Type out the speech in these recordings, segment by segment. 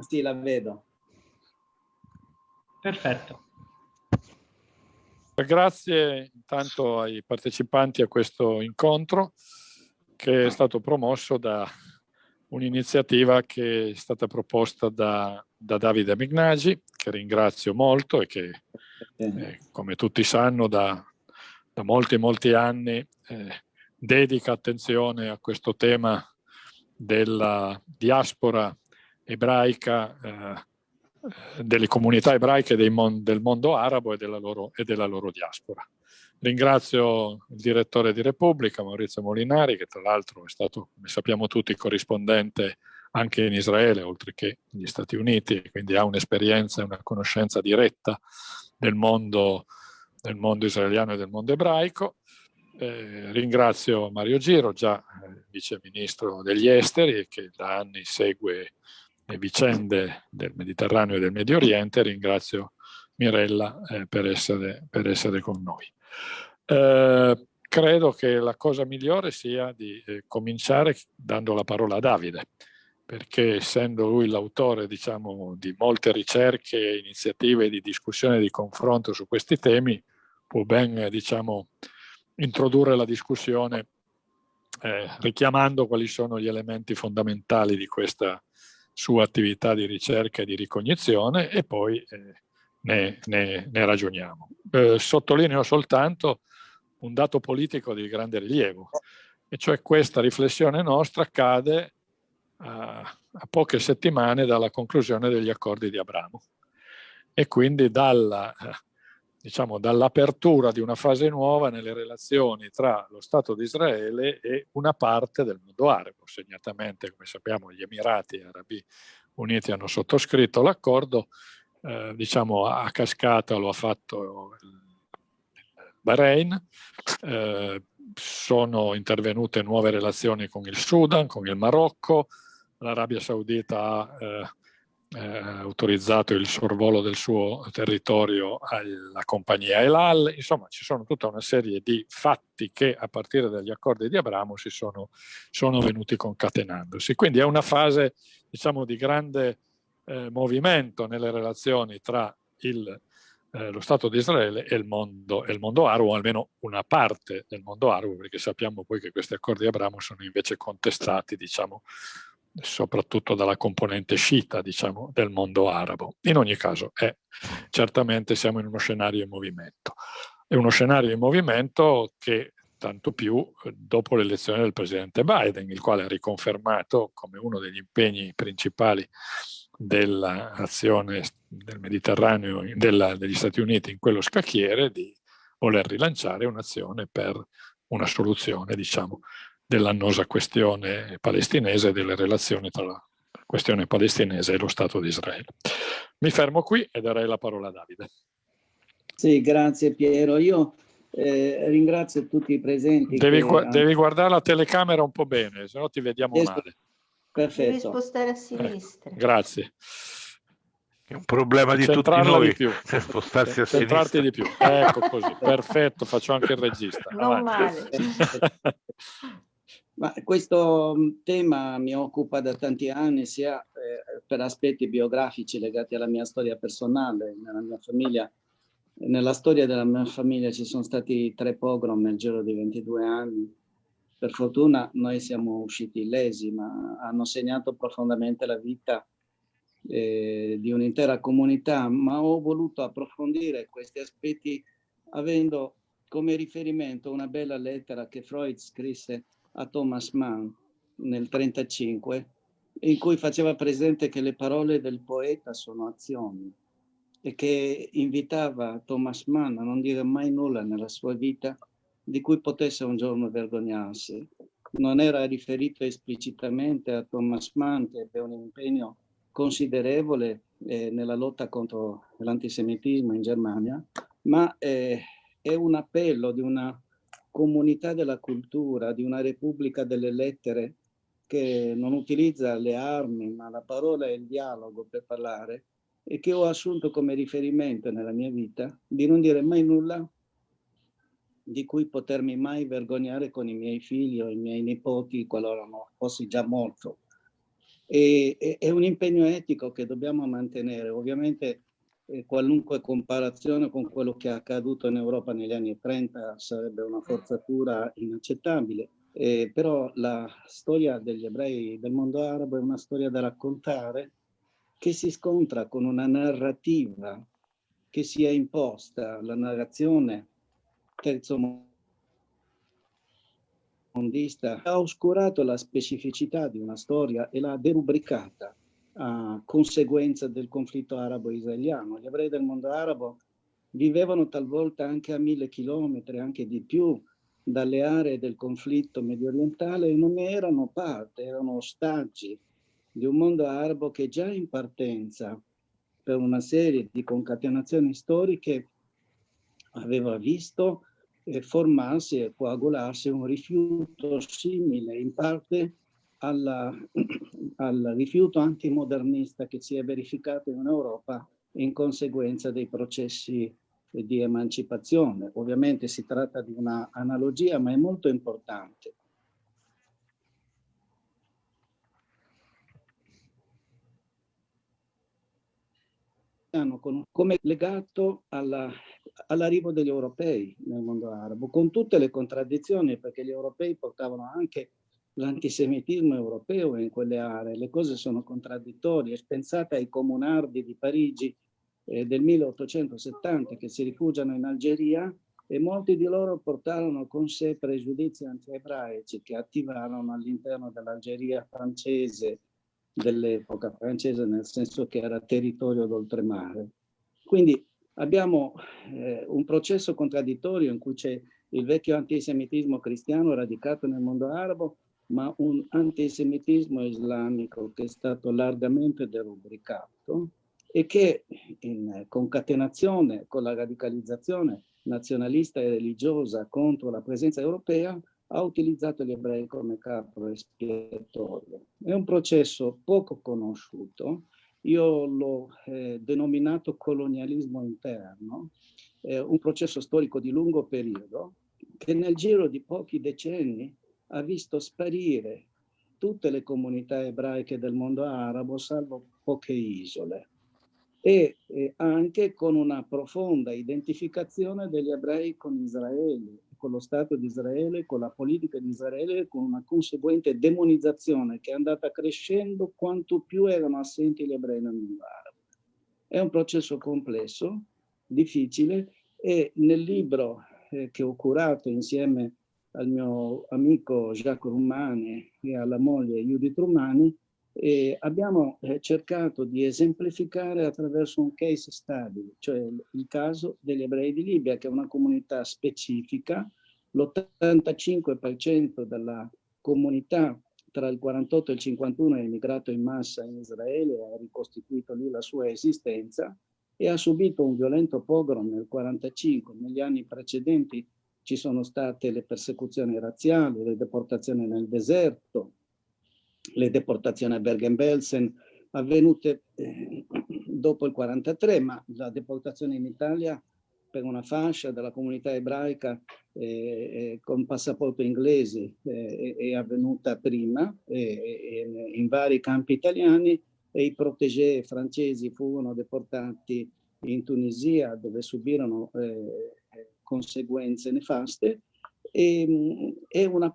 Sì, la vedo. Perfetto. Grazie intanto ai partecipanti a questo incontro che è stato promosso da un'iniziativa che è stata proposta da, da Davide Mignagi, che ringrazio molto e che, eh, come tutti sanno, da, da molti molti anni eh, dedica attenzione a questo tema della diaspora ebraica, eh, delle comunità ebraiche mon del mondo arabo e della, loro, e della loro diaspora. Ringrazio il direttore di Repubblica, Maurizio Molinari, che tra l'altro è stato, come sappiamo tutti, corrispondente anche in Israele, oltre che negli Stati Uniti, quindi ha un'esperienza e una conoscenza diretta del mondo, del mondo israeliano e del mondo ebraico. Eh, ringrazio Mario Giro, già eh, vice ministro degli esteri, che da anni segue le vicende del Mediterraneo e del Medio Oriente. Ringrazio Mirella eh, per, essere, per, essere, con noi. Eh, credo che la cosa migliore sia di eh, cominciare dando la parola a Davide, perché essendo lui l'autore diciamo, di molte ricerche, iniziative di discussione e di confronto su questi temi, può ben diciamo, introdurre la discussione eh, richiamando quali sono gli elementi fondamentali di questa sua attività di ricerca e di ricognizione e poi eh, ne, ne, ne, ragioniamo. Eh, sottolineo soltanto un dato politico di grande rilievo, e cioè questa riflessione nostra cade a, a poche settimane dalla conclusione degli accordi di Abramo e quindi dalla diciamo, dall'apertura di una fase nuova nelle relazioni tra lo Stato di Israele e una parte del mondo arabo. Segnatamente, come sappiamo, gli Emirati Arabi Uniti hanno sottoscritto l'accordo, eh, diciamo a cascata lo ha fatto il Bahrain, eh, sono intervenute nuove relazioni con il Sudan, con il Marocco, l'Arabia Saudita ha eh, eh, autorizzato il sorvolo del suo territorio alla compagnia Elal, insomma ci sono tutta una serie di fatti che a partire dagli accordi di Abramo si sono, sono venuti concatenandosi. Quindi è una fase diciamo di grande eh, movimento nelle relazioni tra il, eh, lo Stato di Israele e il, mondo, e il mondo arabo, almeno una parte del mondo arabo, perché sappiamo poi che questi accordi di Abramo sono invece contestati diciamo, soprattutto dalla componente sciita diciamo, del mondo arabo. In ogni caso, è, certamente siamo in uno scenario in movimento. È uno scenario in movimento che tanto più eh, dopo l'elezione del presidente Biden, il quale ha riconfermato come uno degli impegni principali dell'azione del Mediterraneo, della, degli Stati Uniti in quello scacchiere, di voler rilanciare un'azione per una soluzione, diciamo, dell'annosa questione palestinese e delle relazioni tra la questione palestinese e lo Stato di Israele. Mi fermo qui e darei la parola a Davide. Sì, grazie Piero. Io eh, ringrazio tutti i presenti. Devi, gu devi, guardare la telecamera un po' bene, se no ti vediamo Esco. male. Perfetto. Devi spostare a sinistra. Eh, grazie. È un problema di tutti noi, di più. spostarsi a sinistra. di più. Ecco così, perfetto, faccio anche il regista. Non male. Ma questo mm, tema mi occupa da tanti anni sia eh, per aspetti biografici legati alla mia storia personale, nella mia famiglia. Nella storia della mia famiglia ci sono stati tre pogrom nel giro di 22 anni. Per fortuna noi siamo usciti illesi, ma hanno segnato profondamente la vita eh, di un'intera comunità, ma ho voluto approfondire questi aspetti avendo come riferimento una bella lettera che Freud scrisse a Thomas Mann nel 1935, in cui faceva presente che le parole del poeta sono azioni e che invitava Thomas Mann a non dire mai nulla nella sua vita di cui potesse un giorno vergognarsi. Non era riferito esplicitamente a Thomas Mann che ebbe un impegno considerevole eh, nella lotta contro l'antisemitismo in Germania, ma eh, è un appello di una comunità della cultura, di una repubblica delle lettere che non utilizza le armi ma la parola e il dialogo per parlare e che ho assunto come riferimento nella mia vita di non dire mai nulla di cui potermi mai vergognare con i miei figli o i miei nipoti qualora no, fossi già morto. E, e, è un impegno etico che dobbiamo mantenere. Ovviamente qualunque comparazione con quello che è accaduto in Europa negli anni 30 sarebbe una forzatura inaccettabile. Eh, però la storia degli ebrei del mondo arabo è una storia da raccontare che si scontra con una narrativa che si è imposta, la narrazione terzo mondista, ha oscurato la specificità di una storia e l'ha derubricata a conseguenza del conflitto arabo-israeliano. Gli ebrei del mondo arabo vivevano talvolta anche a mille chilometri, anche di più, dalle aree del conflitto medio orientale e non erano parte, erano ostaggi di un mondo arabo che già in partenza per una serie di concatenazioni storiche aveva visto eh, formarsi e coagularsi un rifiuto simile in parte alla, al rifiuto antimodernista che si è verificato in Europa in conseguenza dei processi di emancipazione. Ovviamente si tratta di una analogia, ma è molto importante. come legato all'arrivo all degli europei nel mondo arabo, con tutte le contraddizioni, perché gli europei portavano anche l'antisemitismo europeo in quelle aree, le cose sono contraddittorie. Pensate ai comunardi di Parigi eh, del 1870 che si rifugiano in Algeria e molti di loro portarono con sé pregiudizi anti-ebraici che attivarono all'interno dell'Algeria francese dell'epoca francese, nel senso che era territorio d'oltremare. Quindi abbiamo eh, un processo contraddittorio in cui c'è il vecchio antisemitismo cristiano radicato nel mondo arabo ma un antisemitismo islamico che è stato largamente derubricato e che in concatenazione con la radicalizzazione nazionalista e religiosa contro la presenza europea ha utilizzato gli ebrei come capro espiatorio. È un processo poco conosciuto, io l'ho eh, denominato colonialismo interno, eh, un processo storico di lungo periodo che nel giro di pochi decenni ha visto sparire tutte le comunità ebraiche del mondo arabo, salvo poche isole, e, anche con una profonda identificazione degli ebrei con Israele, con lo Stato di Israele, con la politica di Israele, con una conseguente demonizzazione che è andata crescendo quanto più erano assenti gli ebrei nel mondo arabo. È un processo complesso, difficile, e nel libro eh, che ho curato insieme al mio amico Jacques Rumani e alla moglie Judith Rumani, e abbiamo eh, cercato di esemplificare attraverso un case study, cioè il caso degli ebrei di Libia, che è una comunità specifica. L'85% della comunità tra il 48 e il 51 è emigrato in massa in Israele, ha ricostituito lì la sua esistenza e ha subito un violento pogrom nel 45. Negli anni precedenti ci sono state le persecuzioni razziali, le deportazioni nel deserto, le deportazioni a Bergen-Belsen avvenute eh, dopo il 43, ma la deportazione in Italia per una fascia della comunità ebraica eh, eh, con passaporto inglese eh, è avvenuta prima in vari campi italiani e i protégé francesi furono deportati in Tunisia dove subirono eh, conseguenze nefaste e, e una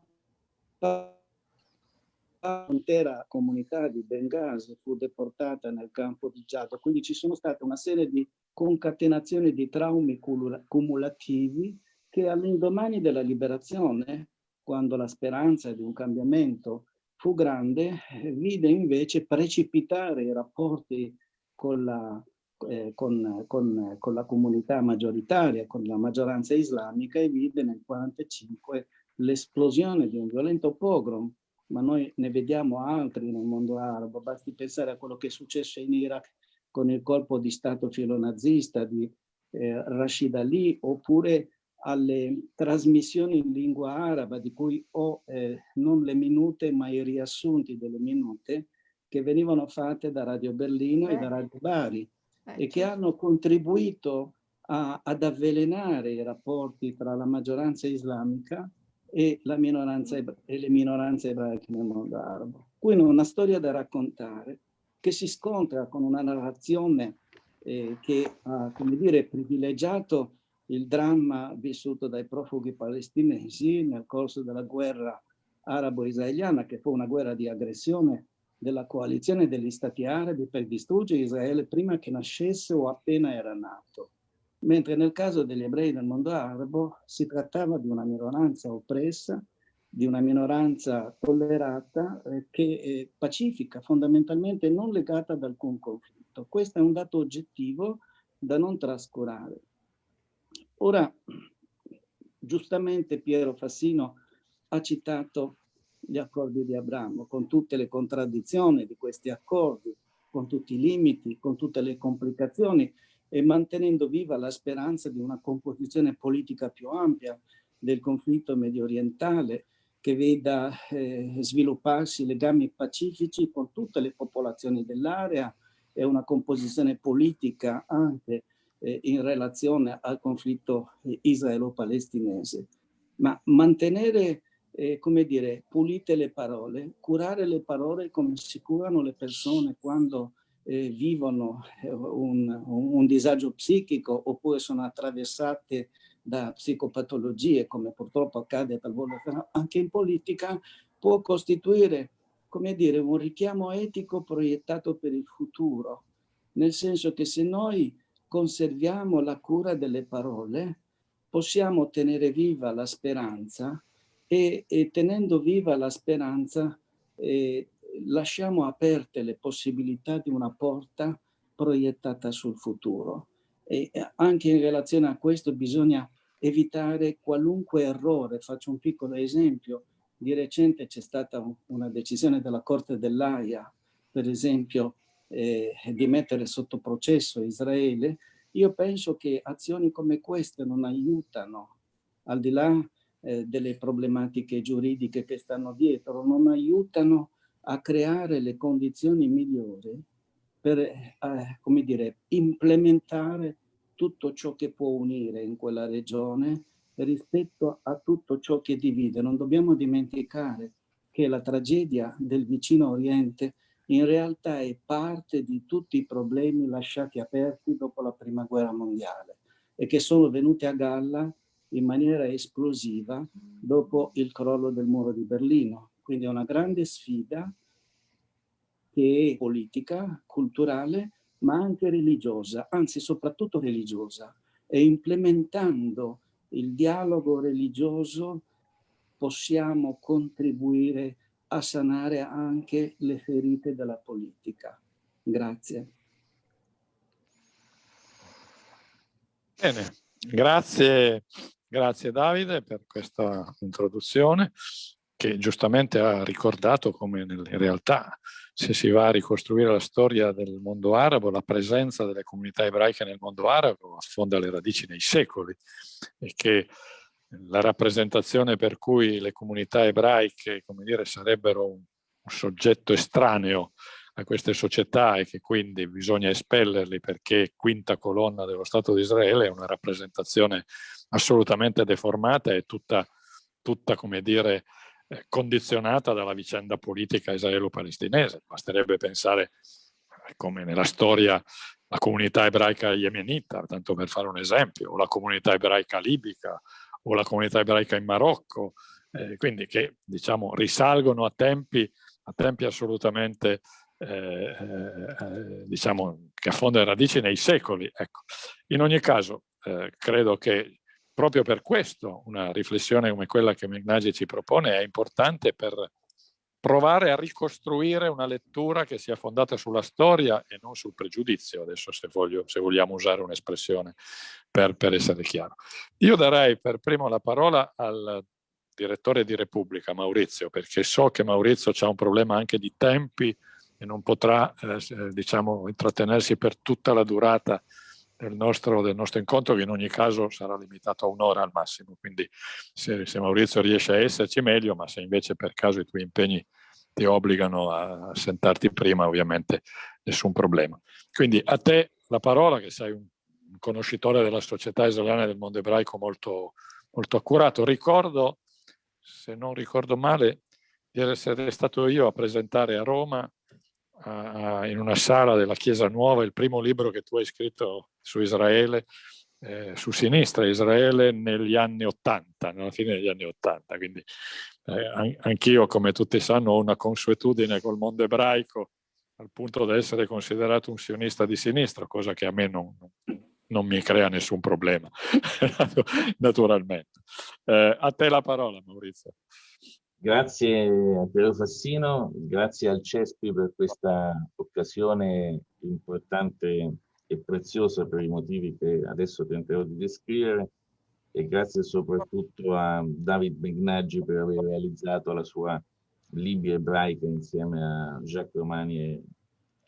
intera comunità di Benghazi fu deportata nel campo di Giada, quindi ci sono state una serie di concatenazioni di traumi cumulativi che all'indomani della liberazione, quando la speranza di un cambiamento fu grande, vide invece precipitare i rapporti con la eh, con, con, con, la comunità maggioritaria, con la maggioranza islamica e vide nel 1945 l'esplosione di un violento pogrom, ma noi ne vediamo altri nel mondo arabo, basti pensare a quello che è successo in Iraq con il colpo di stato filonazista di eh, Rashid Ali, oppure alle trasmissioni in lingua araba, di cui ho eh, non le minute ma i riassunti delle minute, che venivano fatte da Radio Berlino eh. e da Radio Bari e che hanno contribuito a, ad avvelenare i rapporti tra la maggioranza islamica e, la minoranza, e le minoranze ebraiche nel mondo arabo. Quindi una storia da raccontare che si scontra con una narrazione eh, che ha, come dire, privilegiato il dramma vissuto dai profughi palestinesi nel corso della guerra arabo-israeliana, che fu una guerra di aggressione della coalizione degli stati arabi per distruggere Israele prima che nascesse o appena era nato. Mentre nel caso degli ebrei del mondo arabo si trattava di una minoranza oppressa, di una minoranza tollerata eh, che è pacifica, fondamentalmente non legata ad alcun conflitto. Questo è un dato oggettivo da non trascurare. Ora, giustamente Piero Fassino ha citato gli accordi di Abramo, con tutte le contraddizioni di questi accordi, con tutti i limiti, con tutte le complicazioni e mantenendo viva la speranza di una composizione politica più ampia del conflitto medio orientale che veda eh, svilupparsi legami pacifici con tutte le popolazioni dell'area e una composizione politica anche eh, in relazione al conflitto eh, israelo-palestinese. Ma mantenere eh, come dire, pulite le parole, curare le parole come si curano le persone quando eh, vivono eh, un, un, disagio psichico oppure sono attraversate da psicopatologie, come purtroppo accade talvolta anche in politica, può costituire, come dire, un richiamo etico proiettato per il futuro, nel senso che se noi conserviamo la cura delle parole, possiamo tenere viva la speranza e, e tenendo viva la speranza eh, lasciamo aperte le possibilità di una porta proiettata sul futuro. E eh, anche in relazione a questo bisogna evitare qualunque errore. Faccio un piccolo esempio. Di recente c'è stata una decisione della Corte dell'AIA, per esempio, eh, di mettere sotto processo Israele. Io penso che azioni come queste non aiutano, al di là eh, delle problematiche giuridiche che stanno dietro, non aiutano a creare le condizioni migliori per, eh, come dire, implementare tutto ciò che può unire in quella regione rispetto a tutto ciò che divide. Non dobbiamo dimenticare che la tragedia del vicino Oriente in realtà è parte di tutti i problemi lasciati aperti dopo la prima guerra mondiale e che sono venuti a galla in maniera esplosiva dopo il crollo del muro di Berlino. Quindi è una grande sfida che è politica, culturale, ma anche religiosa, anzi soprattutto religiosa. E implementando il dialogo religioso possiamo contribuire a sanare anche le ferite della politica. Grazie. Bene, grazie Grazie Davide per questa introduzione che giustamente ha ricordato come in realtà se si va a ricostruire la storia del mondo arabo, la presenza delle comunità ebraiche nel mondo arabo affonda le radici nei secoli e che la rappresentazione per cui le comunità ebraiche come dire, sarebbero un, un soggetto estraneo a queste società e che quindi bisogna espellerli perché quinta colonna dello Stato di Israele è una rappresentazione assolutamente deformata e tutta, tutta come dire, eh, condizionata dalla vicenda politica israelo-palestinese. Basterebbe pensare eh, come nella storia la comunità ebraica yemenita, tanto per fare un esempio, o la comunità ebraica libica, o la comunità ebraica in Marocco, eh, quindi che diciamo risalgono a tempi, a tempi assolutamente eh, eh, diciamo che affondano radici nei secoli. Ecco. In ogni caso eh, credo che proprio per questo una riflessione come quella che Megnagi ci propone è importante per provare a ricostruire una lettura che sia fondata sulla storia e non sul pregiudizio, adesso se, voglio, se vogliamo usare un'espressione per, per, essere chiaro. Io darei per primo la parola al direttore di Repubblica, Maurizio, perché so che Maurizio ha un problema anche di tempi e non potrà eh, diciamo, intrattenersi per tutta la durata del nostro, del nostro, incontro che in ogni caso sarà limitato a un'ora al massimo, quindi se, se, Maurizio riesce a esserci meglio, ma se invece per caso i tuoi impegni ti obbligano a sentarti prima ovviamente nessun problema. Quindi a te la parola che sei un, conoscitore della società israeliana e del mondo ebraico molto, molto accurato. Ricordo, se non ricordo male, di essere stato io a presentare a Roma a, in una sala della Chiesa Nuova il primo libro che tu hai scritto su Israele, eh, su sinistra Israele negli anni Ottanta, nella fine degli anni Ottanta. Quindi eh, anch'io, come tutti sanno, ho una consuetudine col mondo ebraico al punto da essere considerato un sionista di sinistra, cosa che a me non, non mi crea nessun problema, naturalmente. Eh, a te la parola, Maurizio. Grazie a Piero Fassino, grazie al CESPI per questa occasione importante e preziosa per i motivi che adesso tenterò di descrivere e grazie soprattutto a David Begnaggi per aver realizzato la sua Libia ebraica insieme a Jacques Romani e,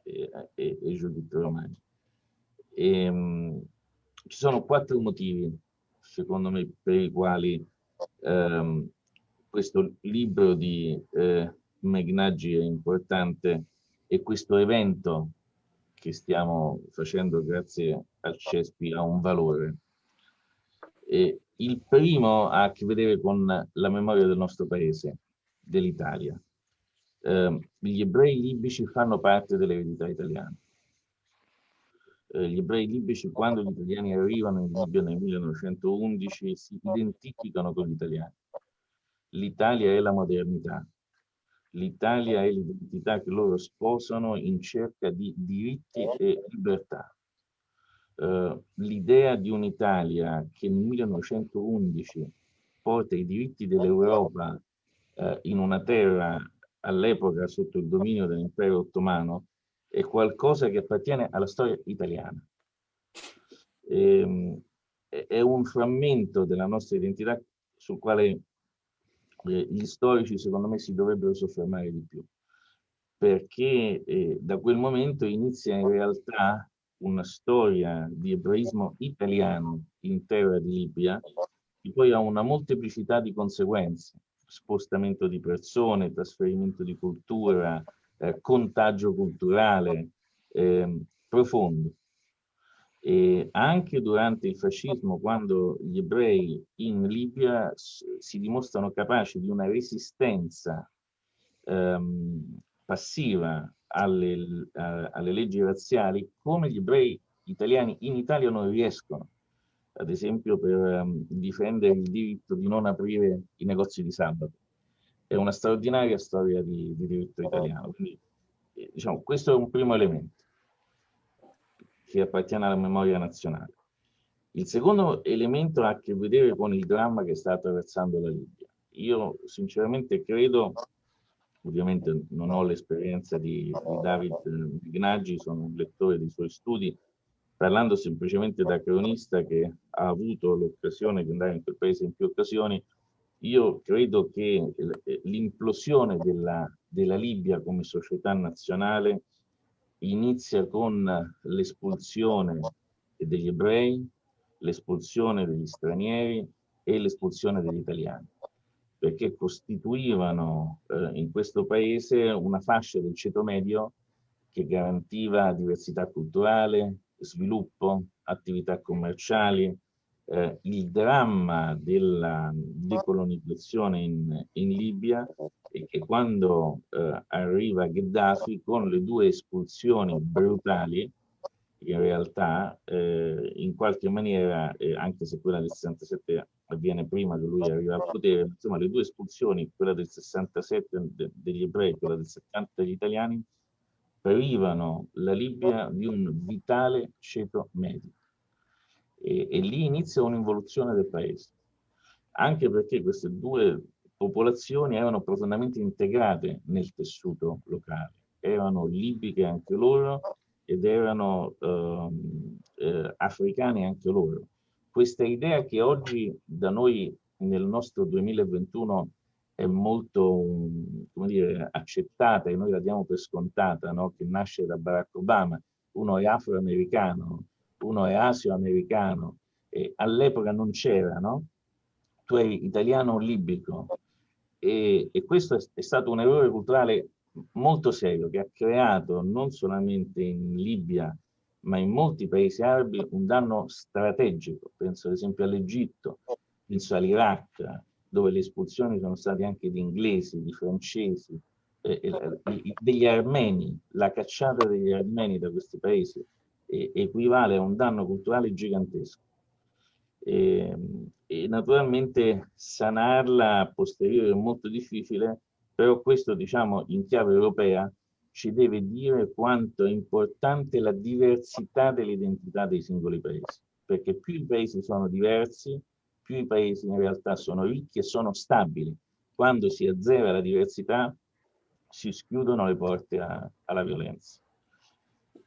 e, e, e Judith Romani. E, um, ci sono quattro motivi, secondo me, per i quali um, questo libro di eh, Megnaggi è importante e questo evento che stiamo facendo grazie al CESPI ha un valore. E il primo ha a che vedere con la memoria del nostro paese, dell'Italia. Eh, gli ebrei libici fanno parte dell'eredità italiana. Eh, gli ebrei libici, quando gli italiani arrivano in Libia nel 1911, si identificano con gli italiani L'Italia è la modernità. L'Italia è l'identità che loro sposano in cerca di diritti e libertà. Uh, L'idea di un'Italia che nel 1911 porta i diritti dell'Europa uh, in una terra all'epoca sotto il dominio dell'impero ottomano è qualcosa che appartiene alla storia italiana. E, ehm, è un frammento della nostra identità sul quale gli storici secondo me si dovrebbero soffermare di più, perché eh, da quel momento inizia in realtà una storia di ebraismo italiano in terra di Libia, che poi ha una molteplicità di conseguenze, spostamento di persone, trasferimento di cultura, eh, contagio culturale eh, profondo. E anche durante il fascismo, quando gli ebrei in Libia si dimostrano capaci di una resistenza ehm, passiva alle, a, alle leggi razziali, come gli ebrei italiani in Italia non riescono, ad esempio per um, difendere il diritto di non aprire i negozi di sabato. È una straordinaria storia di, di diritto italiano. Quindi, eh, diciamo, questo è un primo elemento che appartiene alla memoria nazionale. Il secondo elemento ha a che vedere con il dramma che sta attraversando la Libia. Io sinceramente credo, ovviamente non ho l'esperienza di, di, David Gnaggi, sono un lettore dei suoi studi, parlando semplicemente da cronista che ha avuto l'occasione di andare in quel paese in più occasioni, io credo che l'implosione della, della Libia come società nazionale inizia con l'espulsione degli ebrei, l'espulsione degli stranieri e l'espulsione degli italiani, perché costituivano eh, in questo paese una fascia del ceto medio che garantiva diversità culturale, sviluppo, attività commerciali, eh, il dramma della decolonizzazione in, in Libia e che quando eh, arriva Gheddafi con le due espulsioni brutali, in realtà eh, in qualche maniera, eh, anche se quella del 67 avviene prima che lui arriva al potere, insomma le due espulsioni, quella del 67 de degli ebrei e quella del 70 degli italiani, privano la Libia di un vitale ceto medio e, e lì inizia un'involuzione del paese, anche perché queste due popolazioni erano profondamente integrate nel tessuto locale, erano libiche anche loro ed erano ehm, eh, africane anche loro. Questa idea che oggi da noi nel nostro 2021 è molto dire, accettata e noi la diamo per scontata, no? che nasce da Barack Obama, uno è afroamericano, uno è asio-americano, all'epoca non c'era, no? Tu eri italiano libico. E, e questo è, è, stato un errore culturale molto serio che ha creato non solamente in Libia, ma in molti paesi arabi un danno strategico. Penso ad esempio all'Egitto, penso all'Iraq, dove le espulsioni sono state anche di inglesi, di francesi, eh, eh, degli armeni, la cacciata degli armeni da questi paesi equivale a un danno culturale gigantesco. E, ehm, e naturalmente sanarla a posteriore è molto difficile, però questo diciamo in chiave europea ci deve dire quanto è importante la diversità dell'identità dei singoli paesi, perché più i paesi sono diversi, più i paesi in realtà sono ricchi e sono stabili. Quando si azzera la diversità si schiudono le porte a, alla violenza.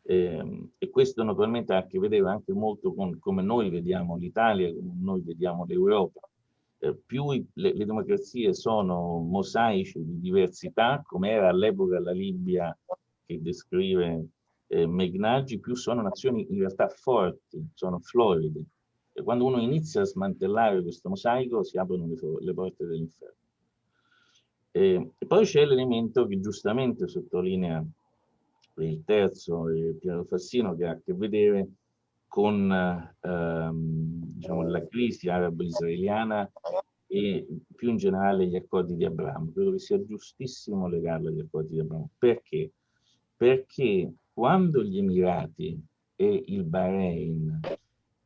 E, ehm, e, questo naturalmente ha a che vedere anche molto con come noi vediamo l'Italia, come noi vediamo l'Europa. Eh, più i, le, le, democrazie sono mosaici di diversità, come era all'epoca la Libia che descrive eh, Megnaggi, più sono nazioni in realtà forti, sono floride. E quando uno inizia a smantellare questo mosaico si aprono le, le porte dell'inferno. E, e, poi c'è l'elemento che giustamente sottolinea il terzo, eh, Piero Fassino, che ha a che vedere con ehm, diciamo, la crisi arabo-israeliana e più in generale gli accordi di Abramo. Credo che sia giustissimo legarlo agli accordi di Abramo. Perché? Perché quando gli Emirati e il Bahrain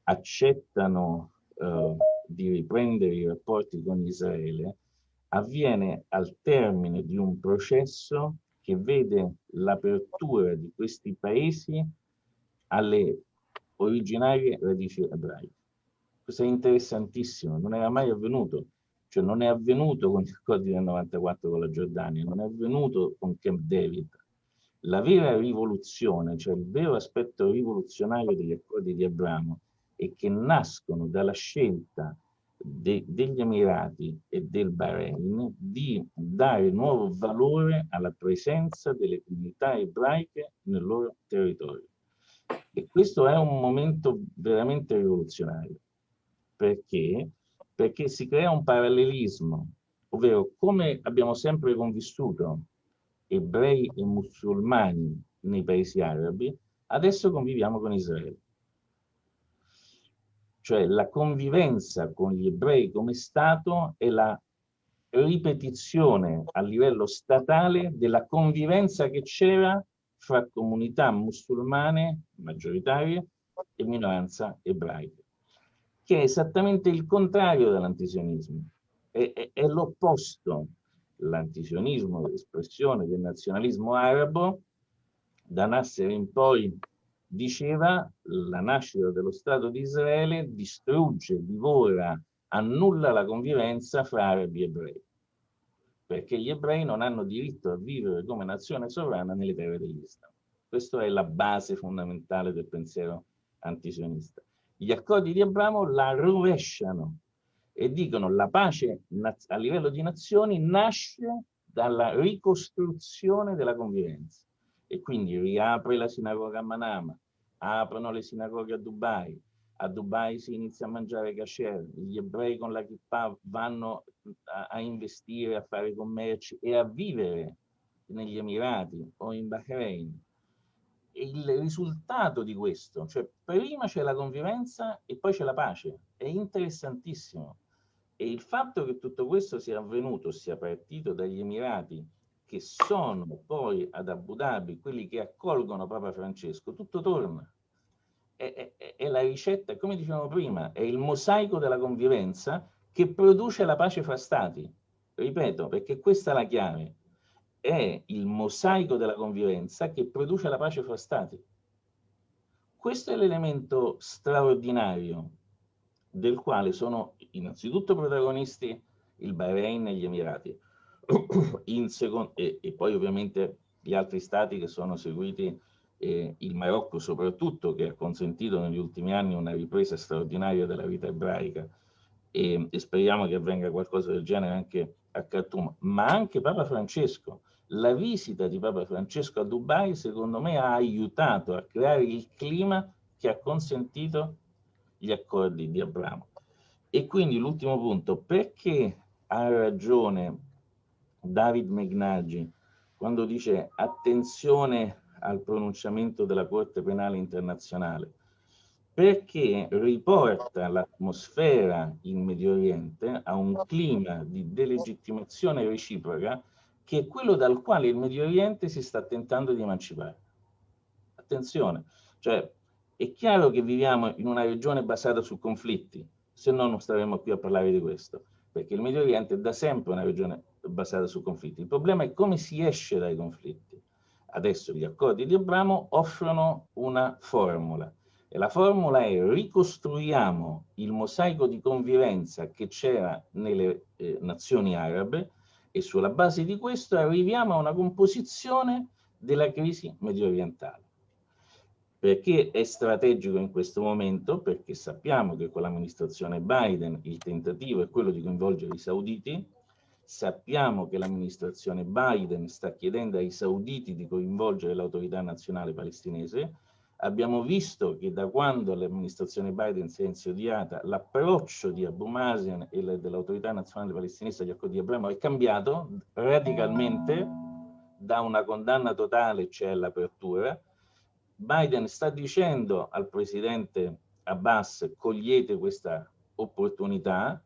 accettano uh, di riprendere i rapporti con Israele, avviene al termine di un processo che vede l'apertura di questi paesi alle originarie radici ebraiche. Questo è interessantissimo, non era mai avvenuto, cioè non è avvenuto con gli accordi del 94 con la Giordania, non è avvenuto con Camp David. La vera rivoluzione, cioè il vero aspetto rivoluzionario degli accordi di Abramo, è che nascono dalla scelta de, degli Emirati e del Bahrain di dare nuovo valore alla presenza delle comunità ebraiche nel loro territorio. E questo è un momento veramente rivoluzionario. Perché? Perché si crea un parallelismo, ovvero come abbiamo sempre convissuto ebrei e musulmani nei paesi arabi, adesso conviviamo con Israele cioè la convivenza con gli ebrei come Stato è la ripetizione a livello statale della convivenza che c'era fra comunità musulmane maggioritarie e minoranza ebraica, che è esattamente il contrario dell'antisionismo, è, è, è l'opposto. L'antisionismo, l'espressione del nazionalismo arabo, da Nasser in poi diceva la nascita dello Stato di Israele distrugge, divora, annulla la convivenza fra arabi e ebrei, perché gli ebrei non hanno diritto a vivere come nazione sovrana nelle terre dell'Islam. Questa è la base fondamentale del pensiero antisionista. Gli accordi di Abramo la rovesciano e dicono la pace a livello di nazioni nasce dalla ricostruzione della convivenza e quindi riapre la sinagoga a Manama, aprono le sinagoghe a Dubai, a Dubai si inizia a mangiare kasher, gli ebrei con la kippah vanno a, a, investire, a fare commerci e a vivere negli Emirati o in Bahrain. E il risultato di questo, cioè prima c'è la convivenza e poi c'è la pace, è interessantissimo. E il fatto che tutto questo sia avvenuto, sia partito dagli Emirati, che sono poi ad Abu Dhabi quelli che accolgono Papa Francesco, tutto torna. È, è, è la ricetta, come dicevamo prima, è il mosaico della convivenza che produce la pace fra stati. Ripeto, perché questa è la chiave. È il mosaico della convivenza che produce la pace fra stati. Questo è l'elemento straordinario del quale sono innanzitutto protagonisti il Bahrain e gli Emirati, e, e, poi ovviamente gli altri stati che sono seguiti, eh, il Marocco soprattutto, che ha consentito negli ultimi anni una ripresa straordinaria della vita ebraica e, e speriamo che avvenga qualcosa del genere anche a Khartoum, ma anche Papa Francesco. La visita di Papa Francesco a Dubai secondo me ha aiutato a creare il clima che ha consentito gli accordi di Abramo. E quindi l'ultimo punto, perché ha ragione David Megnaggi quando dice attenzione al pronunciamento della Corte Penale Internazionale, perché riporta l'atmosfera in Medio Oriente a un clima di delegittimazione reciproca che è quello dal quale il Medio Oriente si sta tentando di emancipare. Attenzione, cioè è chiaro che viviamo in una regione basata su conflitti, se no non staremmo qui a parlare di questo, perché il Medio Oriente è da sempre una regione basata su conflitti. Il problema è come si esce dai conflitti. Adesso gli accordi di Abramo offrono una formula e la formula è ricostruiamo il mosaico di convivenza che c'era nelle eh, nazioni arabe e sulla base di questo arriviamo a una composizione della crisi medio orientale. Perché è strategico in questo momento? Perché sappiamo che con l'amministrazione Biden il tentativo è quello di coinvolgere i sauditi, sappiamo che l'amministrazione Biden sta chiedendo ai sauditi di coinvolgere l'autorità nazionale palestinese, abbiamo visto che da quando l'amministrazione Biden si è insediata l'approccio di Abu Mazen e dell'autorità nazionale palestinese agli accordi di Abramo è cambiato radicalmente. Da una condanna totale, cioè l'apertura, Biden sta dicendo al presidente Abbas cogliete questa opportunità,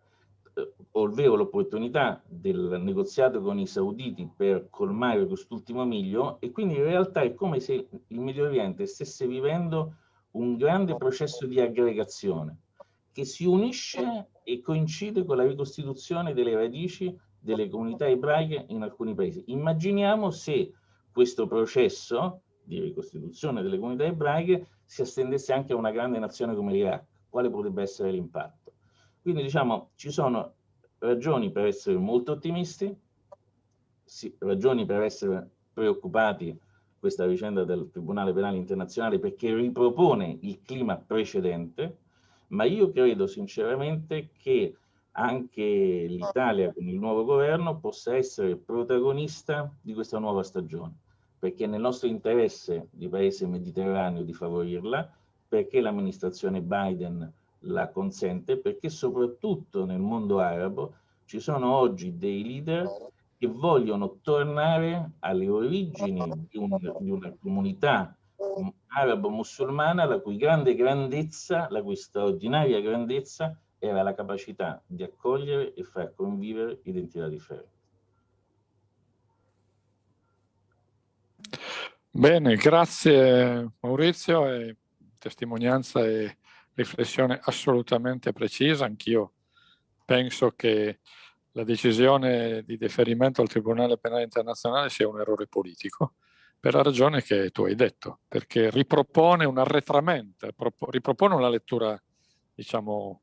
ovvero l'opportunità del negoziato con i sauditi per colmare quest'ultimo miglio e quindi in realtà è come se il Medio Oriente stesse vivendo un grande processo di aggregazione che si unisce e coincide con la ricostituzione delle radici delle comunità ebraiche in alcuni paesi. Immaginiamo se questo processo di ricostituzione delle comunità ebraiche si estendesse anche a una grande nazione come l'Iraq, quale potrebbe essere l'impatto? Quindi diciamo ci sono ragioni per essere molto ottimisti, sì, ragioni per essere preoccupati questa vicenda del Tribunale Penale Internazionale perché ripropone il clima precedente, ma io credo sinceramente che anche l'Italia con il nuovo governo possa essere protagonista di questa nuova stagione perché è nel nostro interesse di paese mediterraneo di favorirla, perché l'amministrazione Biden la consente, perché soprattutto nel mondo arabo ci sono oggi dei leader che vogliono tornare alle origini di, un, di una comunità arabo-musulmana la cui grande grandezza, la cui straordinaria grandezza era la capacità di accogliere e far convivere identità differenti. Bene, grazie Maurizio, e testimonianza e riflessione assolutamente precisa. Anch'io penso che la decisione di deferimento al Tribunale Penale Internazionale sia un errore politico, per la ragione che tu hai detto, perché ripropone un arretramento, ripropone una lettura, diciamo,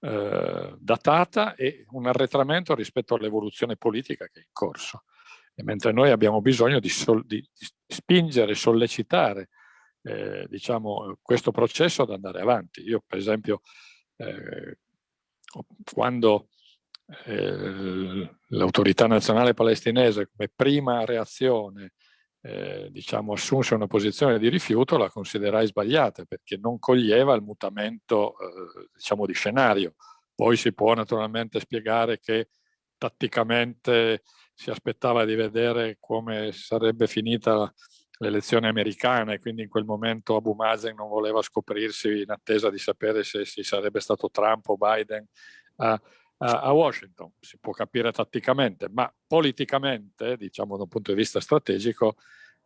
eh, datata e un arretramento rispetto all'evoluzione politica che è in corso e mentre noi abbiamo bisogno di, di, di spingere, sollecitare eh, diciamo, questo processo ad andare avanti. Io per esempio eh, quando eh, l'autorità nazionale palestinese come prima reazione eh, diciamo, assunse una posizione di rifiuto la considerai sbagliata perché non coglieva il mutamento eh, diciamo, di scenario. Poi si può naturalmente spiegare che tatticamente si aspettava di vedere come sarebbe finita l'elezione americana e quindi in quel momento Abu Mazen non voleva scoprirsi in attesa di sapere se si sarebbe stato Trump o Biden a, a, a Washington. Si può capire tatticamente, ma politicamente, diciamo da un punto di vista strategico,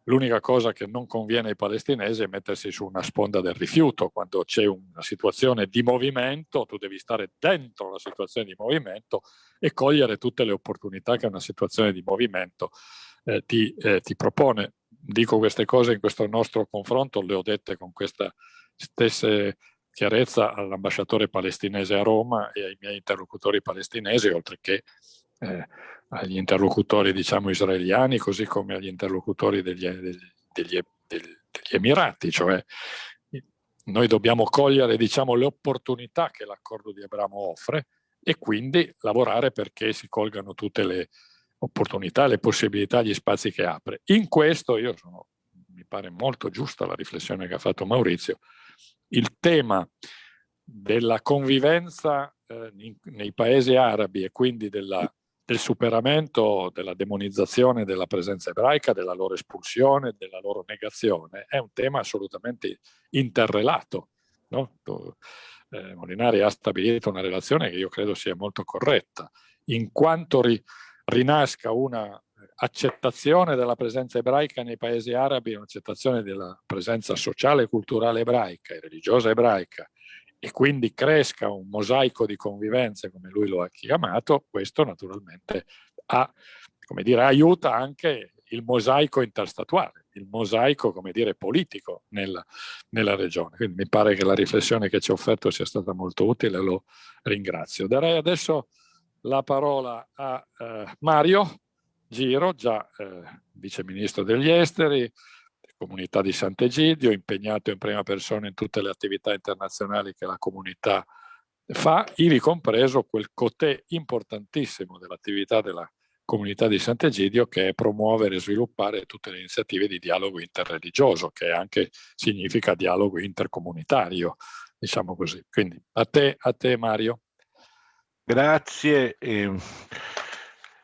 L'unica cosa che non conviene ai palestinesi è mettersi su una sponda del rifiuto. Quando c'è una situazione di movimento, tu devi stare dentro la situazione di movimento e cogliere tutte le opportunità che una situazione di movimento eh, ti, eh, ti propone. Dico queste cose in questo nostro confronto, le ho dette con questa stessa chiarezza all'ambasciatore palestinese a Roma e ai miei interlocutori palestinesi, oltre che eh, agli interlocutori diciamo, israeliani, così come agli interlocutori degli, degli, degli, degli Emirati, cioè noi dobbiamo cogliere diciamo, le opportunità che l'accordo di Abramo offre e quindi lavorare perché si colgano tutte le opportunità, le possibilità, gli spazi che apre. In questo io sono, mi pare molto giusta la riflessione che ha fatto Maurizio, il tema della convivenza eh, nei paesi arabi e quindi della del superamento della demonizzazione della presenza ebraica, della loro espulsione, della loro negazione, è un tema assolutamente interrelato. No? Eh, Molinari ha stabilito una relazione che io credo sia molto corretta, in quanto ri, rinasca una accettazione della presenza ebraica nei paesi arabi, un'accettazione della presenza sociale e culturale ebraica e religiosa ebraica e quindi cresca un mosaico di convivenze come lui lo ha chiamato, questo naturalmente ha, dire, aiuta anche il mosaico interstatuale, il mosaico, come dire, politico nella, nella regione. Quindi mi pare che la riflessione che ci ha offerto sia stata molto utile, lo ringrazio. Darei adesso la parola a eh, Mario Giro, già eh, vice ministro degli esteri, comunità di Sant'Egidio, impegnato in prima persona in tutte le attività internazionali che la comunità fa, ivi compreso quel cotè importantissimo dell'attività della comunità di Sant'Egidio che è promuovere e sviluppare tutte le iniziative di dialogo interreligioso, che anche significa dialogo intercomunitario, diciamo così. Quindi a te, a te Mario. Grazie. Eh,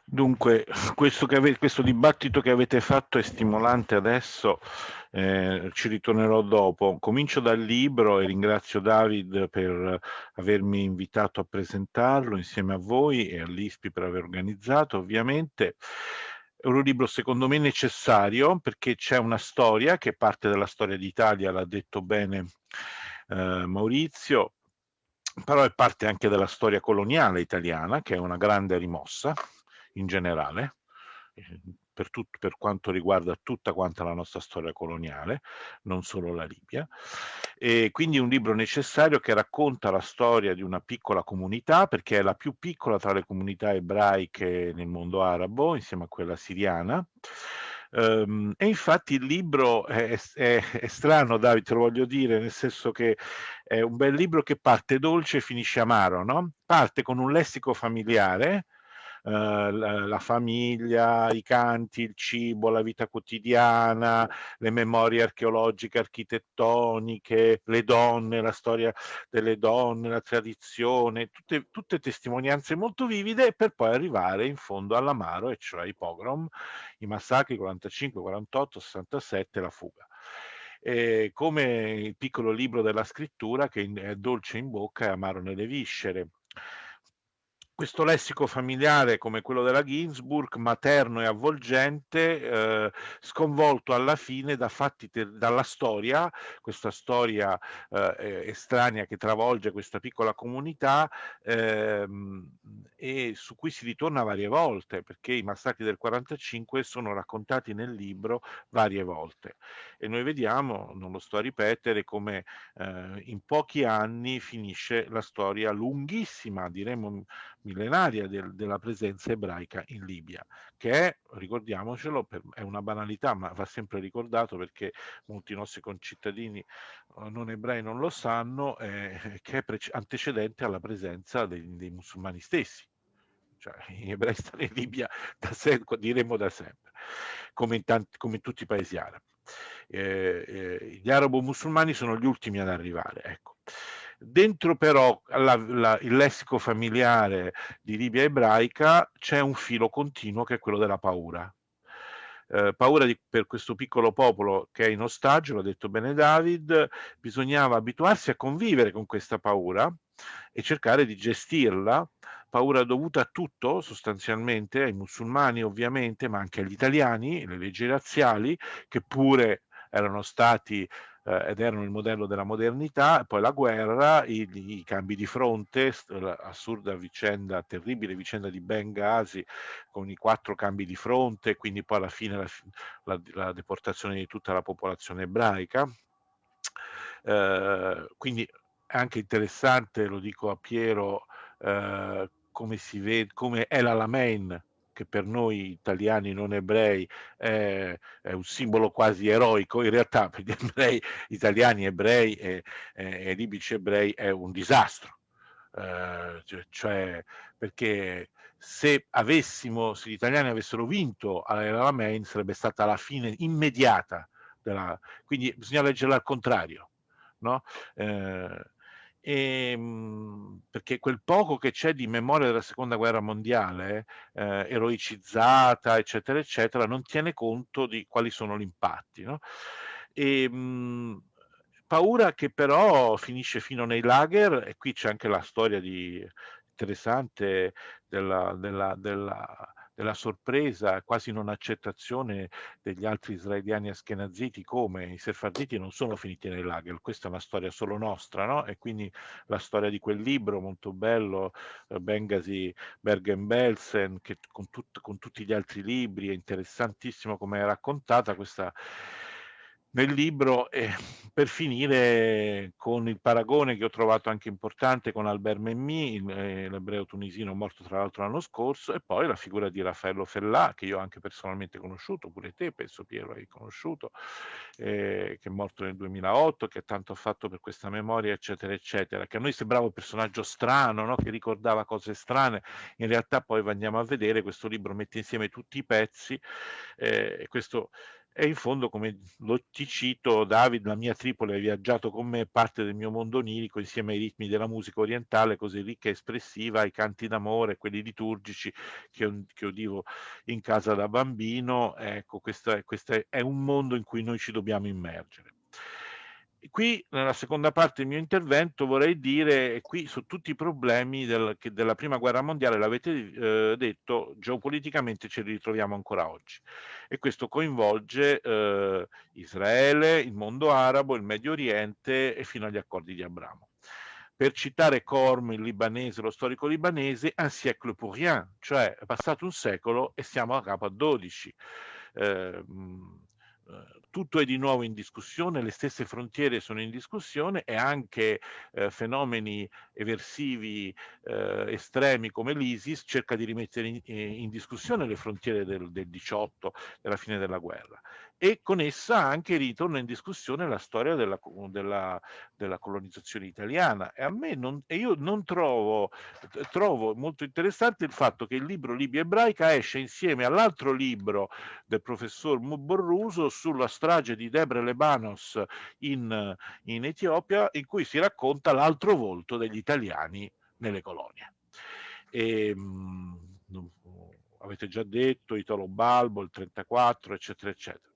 dunque, questo, ave, questo, dibattito che avete fatto è stimolante adesso, eh, ci ritornerò dopo. Comincio dal libro e ringrazio David per avermi invitato a presentarlo insieme a voi e all'ISPI per aver organizzato, ovviamente. È un libro secondo me necessario perché c'è una storia che parte dalla storia d'Italia, l'ha detto bene eh, Maurizio, però è parte anche della storia coloniale italiana, che è una grande rimossa in generale, eh, per, tutto, per quanto riguarda tutta quanta la nostra storia coloniale, non solo la Libia. E quindi un libro necessario che racconta la storia di una piccola comunità, perché è la più piccola tra le comunità ebraiche nel mondo arabo, insieme a quella siriana, Um, e infatti il libro è, è, è, strano, Davide, te lo voglio dire, nel senso che è un bel libro che parte dolce e finisce amaro, no? Parte con un lessico familiare, la, la, famiglia, i canti, il cibo, la vita quotidiana, le memorie archeologiche, architettoniche, le donne, la storia delle donne, la tradizione, tutte, tutte testimonianze molto vivide per poi arrivare in fondo all'amaro, e cioè i pogrom, i massacri 45, 48, 67, la fuga. E come il piccolo libro della scrittura che è dolce in bocca e amaro nelle viscere questo lessico familiare come quello della Ginsburg, materno e avvolgente, eh, sconvolto alla fine da dalla storia, questa storia eh, estranea che travolge questa piccola comunità ehm, e su cui si ritorna varie volte, perché i massacri del 45 sono raccontati nel libro varie volte. E noi vediamo, non lo sto a ripetere, come eh, in pochi anni finisce la storia lunghissima, diremmo millenaria del, della presenza ebraica in Libia, che è, ricordiamocelo, per, è una banalità, ma va sempre ricordato perché molti nostri concittadini eh, non ebrei non lo sanno, eh, che è antecedente alla presenza dei, dei musulmani stessi. Cioè, gli ebrei stanno in Libia da sempre, diremmo da sempre, come in, tanti, come in tutti i paesi arabi. Eh, eh, gli arabo-musulmani sono gli ultimi ad arrivare. Ecco. Dentro però la, la, il lessico familiare di Libia ebraica c'è un filo continuo che è quello della paura. Eh, paura di, per questo piccolo popolo che è in ostaggio, l'ha detto bene David, bisognava abituarsi a convivere con questa paura e cercare di gestirla, paura dovuta a tutto sostanzialmente, ai musulmani ovviamente, ma anche agli italiani, le leggi razziali, che pure erano stati eh, ed erano il modello della modernità, poi la guerra, i, i cambi di fronte, l'assurda vicenda, terribile vicenda di Benghazi con i quattro cambi di fronte, quindi poi alla fine la, la, la deportazione di tutta la popolazione ebraica. Eh, quindi è anche interessante, lo dico a Piero, eh, come vede, come è l'Alamein che per noi italiani non ebrei è, è, un simbolo quasi eroico, in realtà per gli ebrei, italiani ebrei e, e, e libici ebrei è un disastro. Uh, cioè perché se avessimo, se gli italiani avessero vinto all'Alamein sarebbe stata la fine immediata della, quindi bisogna leggerla al contrario, no? Uh, e, ehm, perché quel poco che c'è di memoria della seconda guerra mondiale, eh, eroicizzata, eccetera, eccetera, non tiene conto di quali sono gli impatti. No? E, ehm, mh, paura che però finisce fino nei lager e qui c'è anche la storia di, interessante della, della, della della sorpresa, quasi non accettazione degli altri israeliani askenaziti come i sefarditi non sono finiti nei lager, questa è una storia solo nostra, no? E quindi la storia di quel libro molto bello, eh, Bengasi Bergen-Belsen, che con, tut, con tutti gli altri libri, è interessantissimo come è raccontata questa nel libro eh, per finire con il paragone che ho trovato anche importante con Albert Memmi, eh, l'ebreo tunisino morto tra l'altro l'anno scorso, e poi la figura di Raffaello Fellà, che io ho anche personalmente conosciuto, pure te penso Piero hai conosciuto, eh, che è morto nel 2008, che tanto ha fatto per questa memoria, eccetera, eccetera, che a noi sembrava un personaggio strano, no? che ricordava cose strane, in realtà poi andiamo a vedere, questo libro mette insieme tutti i pezzi, eh, e questo e in fondo, come lo, ti cito, David, la mia Tripoli ha viaggiato con me, parte del mio mondo onirico, insieme ai ritmi della musica orientale, così ricca e espressiva, ai canti d'amore, quelli liturgici che, che udivo in casa da bambino. Ecco, questo, questo è un mondo in cui noi ci dobbiamo immergere. Qui, nella seconda parte del mio intervento, vorrei dire, qui su tutti i problemi del, della prima guerra mondiale, l'avete eh, detto, geopoliticamente ce li ritroviamo ancora oggi. E questo coinvolge eh, Israele, il mondo arabo, il Medio Oriente e fino agli accordi di Abramo. Per citare Korm, il libanese, lo storico libanese, un siècle pour rien, cioè è passato un secolo e siamo a capo a 12. Eh, tutto è di nuovo in discussione, le stesse frontiere sono in discussione e anche eh, fenomeni eversivi eh, estremi come l'ISIS cerca di rimettere in, in discussione le frontiere del, del 18, della fine della guerra e con essa anche ritorna in discussione la storia della, della, della colonizzazione italiana e a me non, e io non trovo, trovo molto interessante il fatto che il libro Libia ebraica esce insieme all'altro libro del professor Borruso sulla strage di Debre Lebanos in, in Etiopia in cui si racconta l'altro volto degli italiani nelle colonie. E, ehm, mh, avete già detto Italo Balbo, il 34, eccetera, eccetera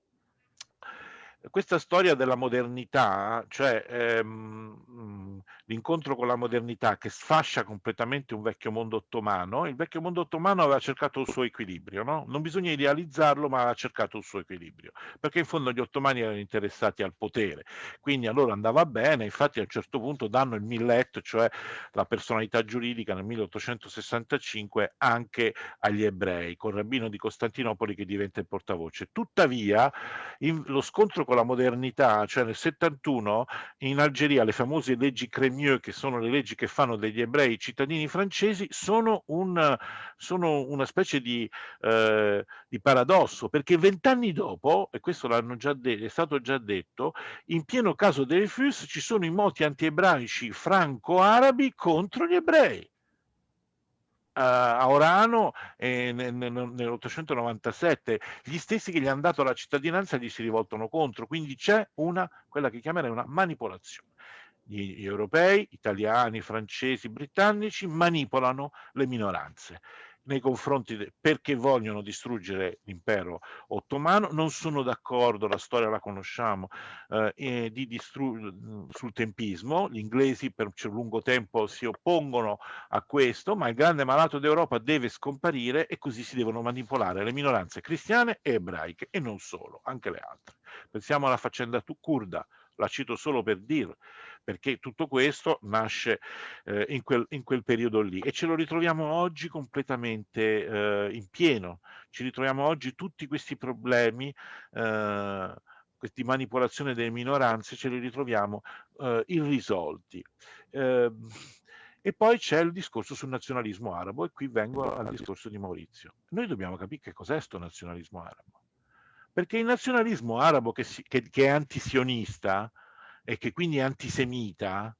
questa storia della modernità, cioè ehm, l'incontro con la modernità che sfascia completamente un vecchio mondo ottomano, il vecchio mondo ottomano aveva cercato il suo equilibrio, no? non bisogna idealizzarlo, ma aveva cercato il suo equilibrio, perché in fondo gli ottomani erano interessati al potere, quindi a loro andava bene, infatti a un certo punto danno il millet, cioè la personalità giuridica nel 1865 anche agli ebrei, con Rabbino di Costantinopoli che diventa il portavoce. Tuttavia, in, lo scontro con la modernità, cioè nel 71 in Algeria le famose leggi Crémieux, che sono le leggi che fanno degli ebrei cittadini francesi, sono, un, sono una specie di, eh, di, paradosso, perché vent'anni dopo, e questo l'hanno già detto, è stato già detto, in pieno caso dei FUS ci sono i moti antiebraici franco-arabi contro gli ebrei a Orano eh, nell'897, gli stessi che gli hanno dato la cittadinanza gli si rivoltano contro, quindi c'è una, quella che chiamerei una manipolazione. Gli, gli europei, italiani, francesi, britannici manipolano le minoranze nei confronti de, perché vogliono distruggere l'impero ottomano, non sono d'accordo, la storia la conosciamo, eh, sul tempismo, gli inglesi per un lungo tempo si oppongono a questo, ma il grande malato d'Europa deve scomparire e così si devono manipolare le minoranze cristiane e ebraiche e non solo, anche le altre. Pensiamo alla faccenda kurda, la cito solo per dire, perché tutto questo nasce eh, in, quel, in, quel, periodo lì e ce lo ritroviamo oggi completamente eh, in pieno, ci ritroviamo oggi tutti questi problemi, eh, questi manipolazione delle minoranze, ce li ritroviamo eh, irrisolti. Ehm, e poi c'è il discorso sul nazionalismo arabo e qui vengo al discorso di Maurizio. Noi dobbiamo capire che cos'è questo nazionalismo arabo. Perché il nazionalismo arabo che, si, che, che è antisionista, e che quindi è antisemita,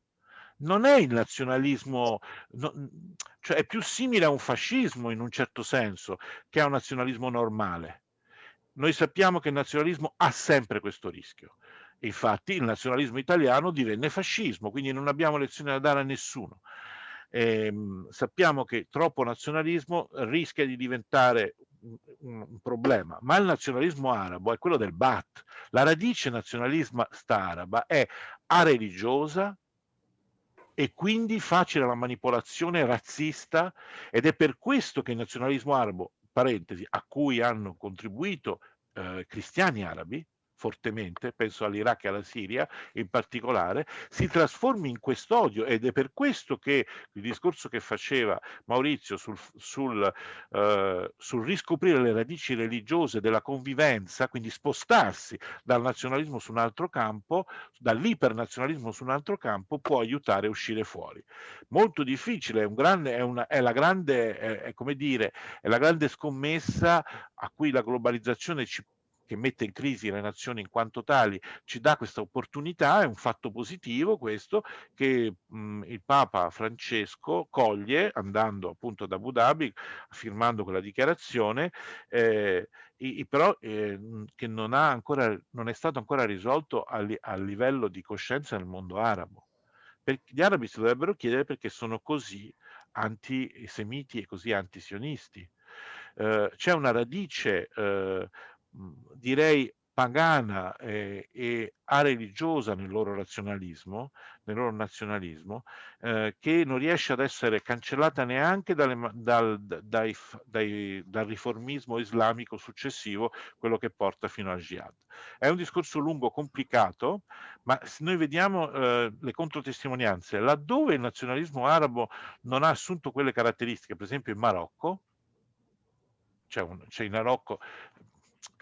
non è il nazionalismo, no, cioè è più simile a un fascismo in un certo senso che a un nazionalismo normale. Noi sappiamo che il nazionalismo ha sempre questo rischio. Infatti il nazionalismo italiano divenne fascismo, quindi non abbiamo lezioni da dare a nessuno. E, ehm, sappiamo che troppo nazionalismo rischia di diventare un, problema, ma il nazionalismo arabo è quello del Ba'ath. La radice nazionalista araba è areligiosa e quindi facile la manipolazione razzista ed è per questo che il nazionalismo arabo, parentesi, a cui hanno contribuito eh, cristiani arabi, fortemente, penso all'Iraq e alla Siria in particolare, si trasformi in quest'odio ed è per questo che il discorso che faceva Maurizio sul, sul, uh, sul riscoprire le radici religiose della convivenza, quindi spostarsi dal nazionalismo su un altro campo, dall'ipernazionalismo su un altro campo, può aiutare a uscire fuori. Molto difficile, è, un grande, è, una, è la grande, è, è come dire, è la grande scommessa a cui la globalizzazione ci che mette in crisi le nazioni in quanto tali, ci dà questa opportunità, è un fatto positivo questo, che mh, il Papa Francesco coglie andando appunto ad Abu Dhabi, firmando quella dichiarazione, eh, i, però eh, che non, ancora, non è stato ancora risolto a, a livello di coscienza nel mondo arabo. Per, gli arabi si dovrebbero chiedere perché sono così antisemiti e così antisionisti. Uh, c'è una radice uh, direi pagana eh, e areligiosa nel loro razionalismo, nel loro nazionalismo, eh, che non riesce ad essere cancellata neanche dalle, dal, dai, dai, dal, riformismo islamico successivo, quello che porta fino al jihad. È un discorso lungo, complicato, ma se noi vediamo eh, le controtestimonianze, laddove il nazionalismo arabo non ha assunto quelle caratteristiche, per esempio in Marocco, c'è, in Marocco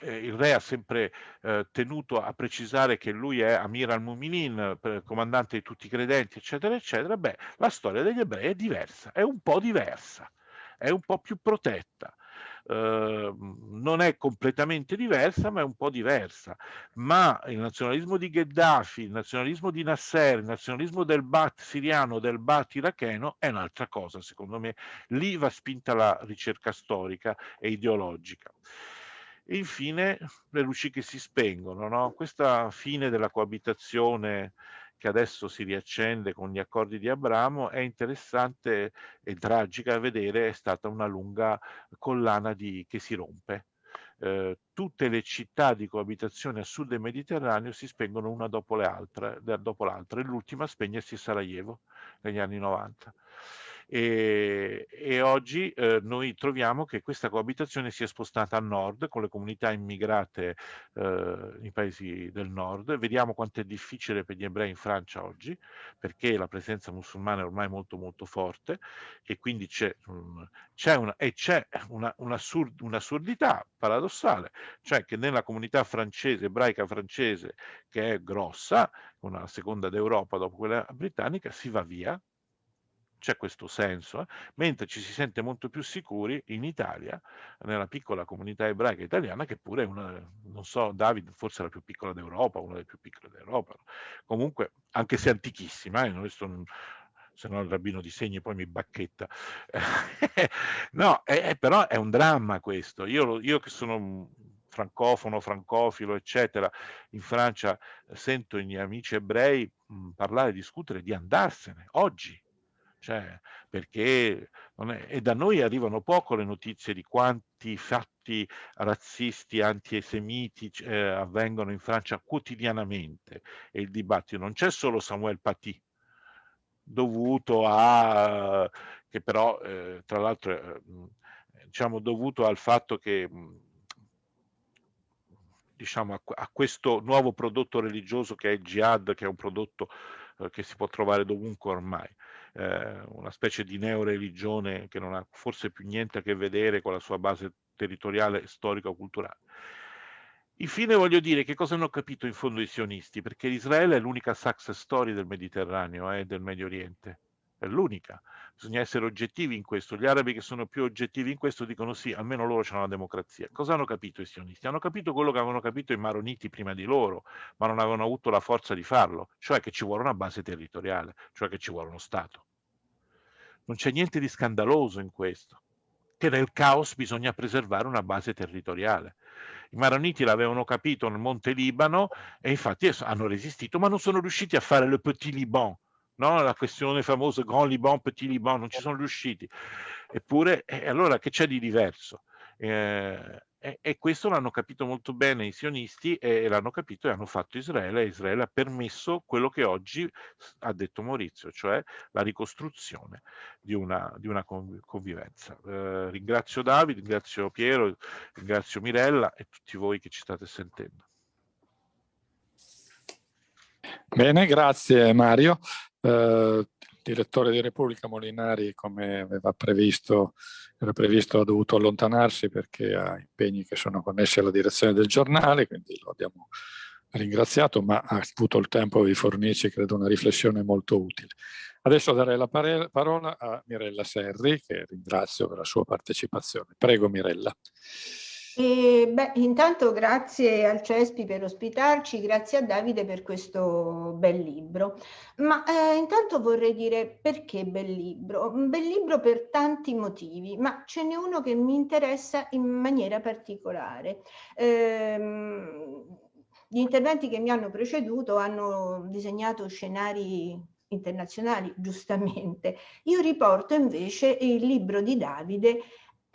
il re ha sempre eh, tenuto a precisare che lui è Amir al-Muminin, comandante di tutti i credenti, eccetera, eccetera, beh, la storia degli ebrei è diversa, è un po' diversa, è un po' più protetta. Uh, non è completamente diversa, ma è un po' diversa. Ma il nazionalismo di Gheddafi, il nazionalismo di Nasser, il nazionalismo del Ba'ath siriano, del Ba'ath iracheno è un'altra cosa, secondo me. Lì va spinta la ricerca storica e ideologica. E infine le luci che si spengono, no? questa fine della coabitazione che adesso si riaccende con gli accordi di Abramo è interessante e tragica da vedere, è stata una lunga collana di, che si rompe. Eh, tutte le città di coabitazione a sud del Mediterraneo si spengono una dopo l'altra, e l'ultima a spegnersi Sarajevo negli anni 90 e, e oggi eh, noi troviamo che questa coabitazione si è spostata a nord con le comunità immigrate eh, nei paesi del nord. Vediamo quanto è difficile per gli ebrei in Francia oggi perché la presenza musulmana è ormai molto molto forte e quindi c'è, um, una, una, un'assur, un'assurdità paradossale, cioè che nella comunità francese, ebraica francese, che è grossa, una seconda d'Europa dopo quella britannica, si va via c'è questo senso, eh? mentre ci si sente molto più sicuri in Italia, nella piccola comunità ebraica italiana, che pure è una, non so, David forse la più piccola d'Europa, una delle più piccole d'Europa, comunque, anche se antichissima, eh? non se no il rabbino di segni poi mi bacchetta. no, è, però è un dramma questo. Io, io che sono francofono, francofilo, eccetera, in Francia sento i miei amici ebrei mh, parlare, discutere di andarsene oggi, cioè, perché è, e da noi arrivano poco le notizie di quanti fatti razzisti, antisemiti eh, avvengono in Francia quotidianamente e il dibattito non c'è solo Samuel Paty dovuto a che però eh, tra l'altro eh, diciamo dovuto al fatto che diciamo a, a, questo nuovo prodotto religioso che è il jihad che è un prodotto eh, che si può trovare dovunque ormai eh, una specie di neoreligione che non ha forse più niente a che vedere con la sua base territoriale, storico-culturale. Infine voglio dire che cosa hanno capito in fondo i sionisti, perché Israele è l'unica success story del Mediterraneo e eh, del Medio Oriente, è l'unica. Bisogna essere oggettivi in questo. Gli arabi che sono più oggettivi in questo dicono sì, almeno loro hanno la democrazia. Cosa hanno capito i sionisti? Hanno capito quello che avevano capito i maroniti prima di loro, ma non avevano avuto la forza di farlo, cioè che ci vuole una base territoriale, cioè che ci vuole uno Stato. Non c'è niente di scandaloso in questo, che nel caos bisogna preservare una base territoriale. I maroniti l'avevano capito nel Monte Libano e infatti hanno resistito, ma non sono riusciti a fare le Petit Liban, no? la questione famosa Grand Liban, Petit Liban, non ci sono riusciti. Eppure, e allora che c'è di diverso? Eh, e, e, questo l'hanno capito molto bene i sionisti e l'hanno capito e hanno fatto Israele e Israele ha permesso quello che oggi ha detto Maurizio, cioè la ricostruzione di una, di una convivenza. Eh, ringrazio Davide, ringrazio Piero, ringrazio Mirella e tutti voi che ci state sentendo. Bene, grazie Mario. Eh, direttore di Repubblica Molinari, come aveva previsto, era previsto, ha dovuto allontanarsi perché ha impegni che sono connessi alla direzione del giornale, quindi lo abbiamo ringraziato, ma ha avuto il tempo di fornirci, credo, una riflessione molto utile. Adesso darei la parola a Mirella Serri, che ringrazio per la sua partecipazione. Prego Mirella. E, beh, intanto grazie al Cespi per ospitarci, grazie a Davide per questo bel libro. Ma eh, intanto vorrei dire perché bel libro? Un bel libro per tanti motivi, ma ce n'è uno che mi interessa in maniera particolare. Ehm, gli interventi che mi hanno preceduto hanno disegnato scenari internazionali, giustamente. Io riporto invece il libro di Davide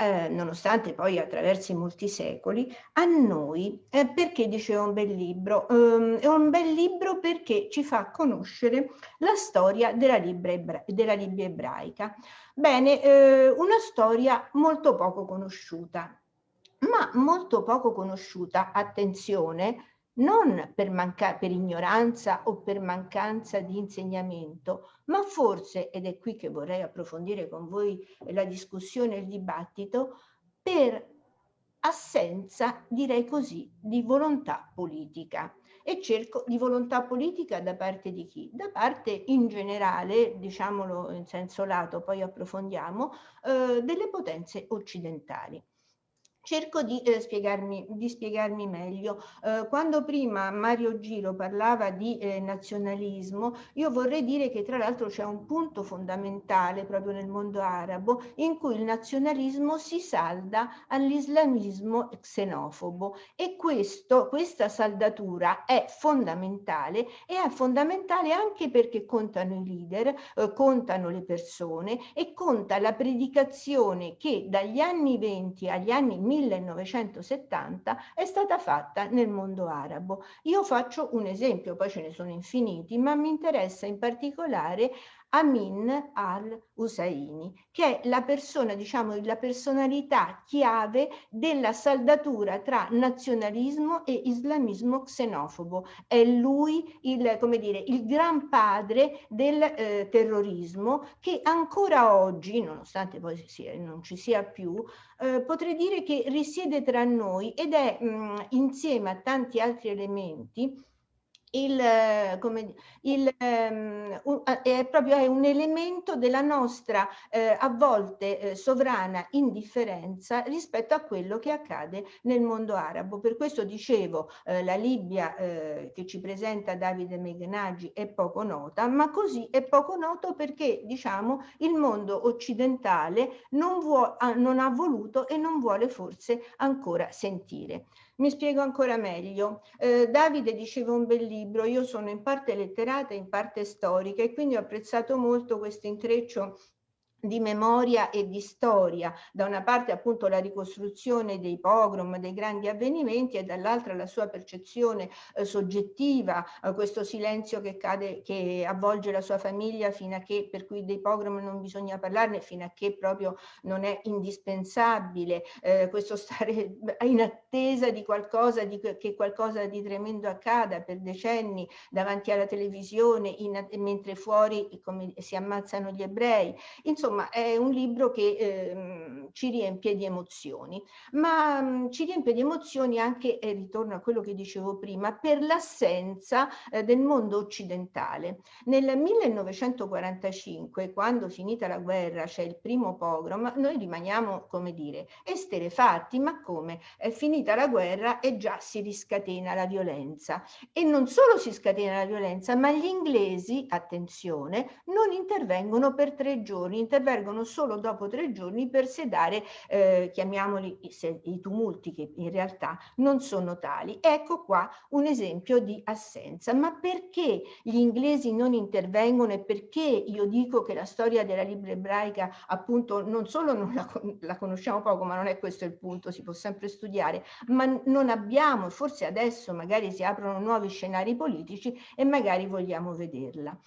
eh, nonostante poi attraversi molti secoli, a noi, eh, perché dicevo un bel libro? Um, è un bel libro perché ci fa conoscere la storia della ebra della Libia ebraica. Bene, eh, una storia molto poco conosciuta, ma molto poco conosciuta, attenzione, non per, per, ignoranza o per mancanza di insegnamento, ma forse, ed è qui che vorrei approfondire con voi la discussione e il dibattito, per assenza, direi così, di volontà politica. E cerco di volontà politica da parte di chi? Da parte in generale, diciamolo in senso lato, poi approfondiamo, eh, delle potenze occidentali. Cerco di, eh, spiegarmi, di spiegarmi meglio. Eh, quando prima Mario Giro parlava di eh, nazionalismo, io vorrei dire che tra l'altro c'è un punto fondamentale proprio nel mondo arabo in cui il nazionalismo si salda all'islamismo xenofobo e questo, questa saldatura è fondamentale e è fondamentale anche perché contano i leader, eh, contano le persone e conta la predicazione che dagli anni 20 agli anni 1000 1970 è stata fatta nel mondo arabo. Io faccio un esempio, poi ce ne sono infiniti, ma mi interessa in particolare Amin al-Husseini, che è la persona, diciamo, la personalità chiave della saldatura tra nazionalismo e islamismo xenofobo. È lui il, come dire, il gran padre del eh, terrorismo che ancora oggi, nonostante poi sia, non ci sia più, eh, potrei dire che risiede tra noi ed è mh, insieme a tanti altri elementi il, come, il, um, è proprio è un elemento della nostra eh, a volte eh, sovrana indifferenza rispetto a quello che accade nel mondo arabo. Per questo dicevo eh, la Libia eh, che ci presenta Davide Meganaggi è poco nota, ma così è poco noto perché diciamo il mondo occidentale non, non ha voluto e non vuole forse ancora sentire. Mi spiego ancora meglio. Eh, Davide diceva un bel libro, io sono in parte letterata, in parte storica e quindi ho apprezzato molto questo intreccio di memoria e di storia, da una parte appunto la ricostruzione dei pogrom, dei grandi avvenimenti e dall'altra la sua percezione eh, soggettiva, eh, questo silenzio che, cade, che avvolge la sua famiglia fino a che, per cui dei pogrom non bisogna parlarne, fino a che proprio non è indispensabile, eh, questo stare in attesa di qualcosa, di, che qualcosa di tremendo accada per decenni davanti alla televisione, in, mentre fuori come, si ammazzano gli ebrei. Insomma, insomma è un libro che eh, ci riempie di emozioni, ma mh, mm, ci riempie di emozioni anche, e ritorno a quello che dicevo prima, per l'assenza eh, del mondo occidentale. Nel 1945, quando finita la guerra, c'è il primo pogrom, noi rimaniamo, come dire, esterefatti, ma come? È finita la guerra e già si riscatena la violenza. E non solo si scatena la violenza, ma gli inglesi, attenzione, non intervengono per tre giorni, intervengono solo dopo tre giorni per sedare, eh, chiamiamoli i, tumulti che in realtà non sono tali. Ecco qua un esempio di assenza. Ma perché gli inglesi non intervengono e perché io dico che la storia della Libra ebraica appunto non solo non la, la conosciamo poco, ma non è questo il punto, si può sempre studiare, ma non abbiamo, forse adesso magari si aprono nuovi scenari politici e magari vogliamo vederla.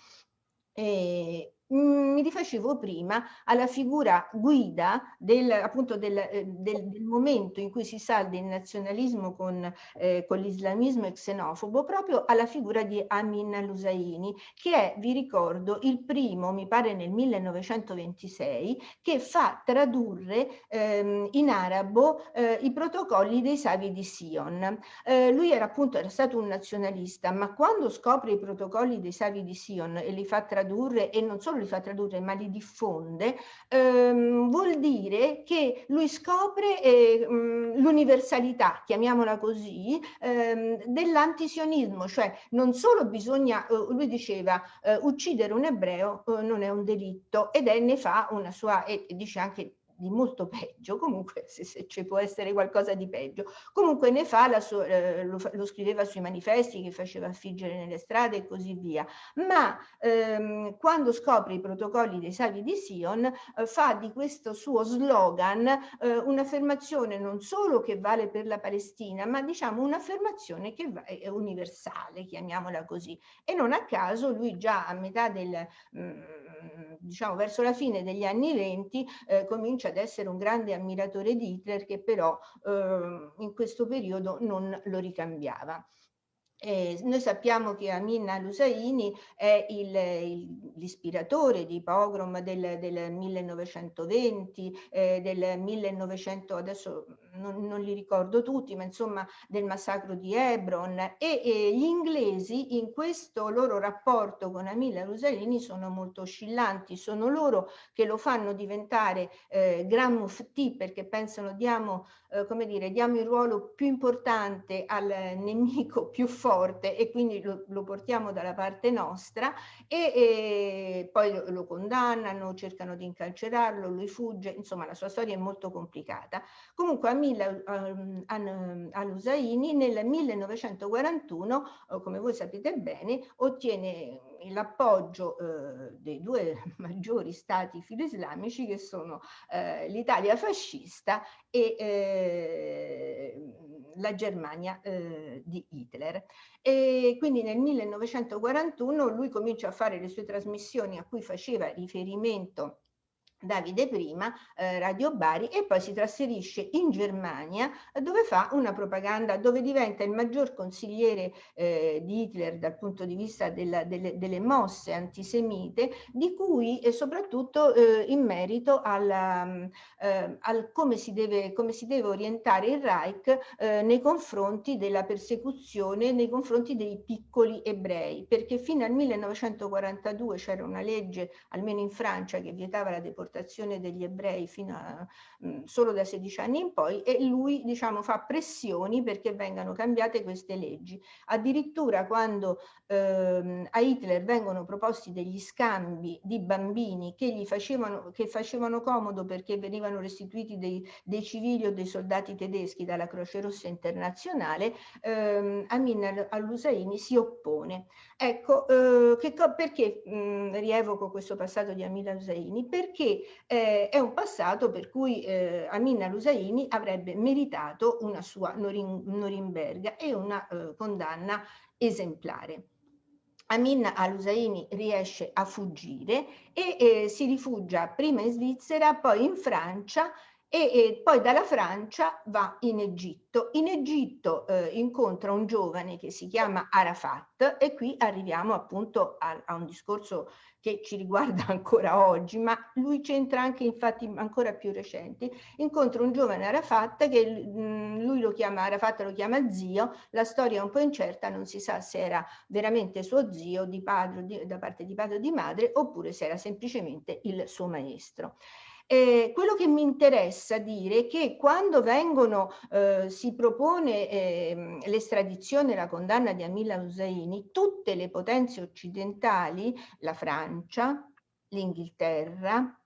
E mi rifacevo prima alla figura guida del, appunto del, eh, del, del, momento in cui si salda il nazionalismo con, eh, con l'islamismo xenofobo, proprio alla figura di Amin al-Husseini, che è, vi ricordo, il primo, mi pare nel 1926, che fa tradurre ehm, in arabo eh, i protocolli dei savi di Sion. Eh, lui era appunto era stato un nazionalista, ma quando scopre i protocolli dei savi di Sion e li fa tradurre, e non solo li fa tradurre ma li diffonde, ehm, vuol dire che lui scopre eh, l'universalità, chiamiamola così, ehm, dell'antisionismo, cioè non solo bisogna, eh, lui diceva, eh, uccidere un ebreo eh, non è un delitto ed è ne fa una sua, e dice anche di molto peggio, comunque se, se ci può essere qualcosa di peggio, comunque ne fa, la sua, eh, lo, lo, scriveva sui manifesti che faceva affiggere nelle strade e così via, ma ehm, quando scopre i protocolli dei Savi di Sion eh, fa di questo suo slogan eh, un'affermazione non solo che vale per la Palestina, ma diciamo un'affermazione che è universale, chiamiamola così, e non a caso lui già a metà del, mh, mm, diciamo verso la fine degli anni venti eh, comincia ad essere un grande ammiratore di Hitler che però eh, in questo periodo non lo ricambiava. Eh, noi sappiamo che Amin al-Husseini è l'ispiratore di pogrom del, del 1920, eh, del 1900, adesso non, non, li ricordo tutti, ma insomma del massacro di Hebron. E, e gli inglesi in questo loro rapporto con Amin al-Husseini sono molto oscillanti, sono loro che lo fanno diventare eh, Gran Mufti perché pensano diamo, eh, come dire, diamo il ruolo più importante al nemico più forte e quindi lo, lo portiamo dalla parte nostra e, e poi lo, lo, condannano, cercano di incarcerarlo, lui fugge, insomma la sua storia è molto complicata. Comunque Amil um, al-Usaini nel 1941, come voi sapete bene, ottiene l'appoggio eh, dei due maggiori stati filo-islamici che sono eh, l'Italia fascista e eh, la Germania eh, di Hitler. E quindi nel 1941 lui comincia a fare le sue trasmissioni a cui faceva riferimento Davide prima, eh, Radio Bari, e poi si trasferisce in Germania dove fa una propaganda, dove diventa il maggior consigliere eh, di Hitler dal punto di vista della, delle, delle, mosse antisemite, di cui eh, soprattutto in merito alla, eh, al come si, deve, come si deve orientare il Reich eh, nei confronti della persecuzione, nei confronti dei piccoli ebrei, perché fino al 1942 c'era una legge, almeno in Francia, che vietava la deportazione deportazione degli ebrei fino a mh, mm, solo da 16 anni in poi e lui diciamo fa pressioni perché vengano cambiate queste leggi. Addirittura quando ehm, a Hitler vengono proposti degli scambi di bambini che gli facevano, che facevano comodo perché venivano restituiti dei, dei civili o dei soldati tedeschi dalla Croce Rossa Internazionale, ehm, Amin al-Husseini si oppone. Ecco, eh, che, perché mh, mm, rievoco questo passato di Amin al-Husseini? Perché eh, è un passato per cui eh, Amin al-Husseini avrebbe meritato una sua Norim Norimberga e una eh, condanna esemplare. Amin al-Husseini riesce a fuggire e eh, si rifugia prima in Svizzera, poi in Francia e, e, poi dalla Francia va in Egitto. In Egitto eh, incontra un giovane che si chiama Arafat e qui arriviamo appunto a, a, un discorso che ci riguarda ancora oggi, ma lui c'entra anche in fatti ancora più recenti. Incontra un giovane Arafat che mm, lui lo chiama, Arafat lo chiama zio, la storia è un po' incerta, non si sa se era veramente suo zio di padre, di, da parte di padre o di madre oppure se era semplicemente il suo maestro. Eh, quello che mi interessa dire è che quando vengono, eh, si propone eh, l'estradizione e la condanna di Amila Husseini, tutte le potenze occidentali, la Francia, l'Inghilterra,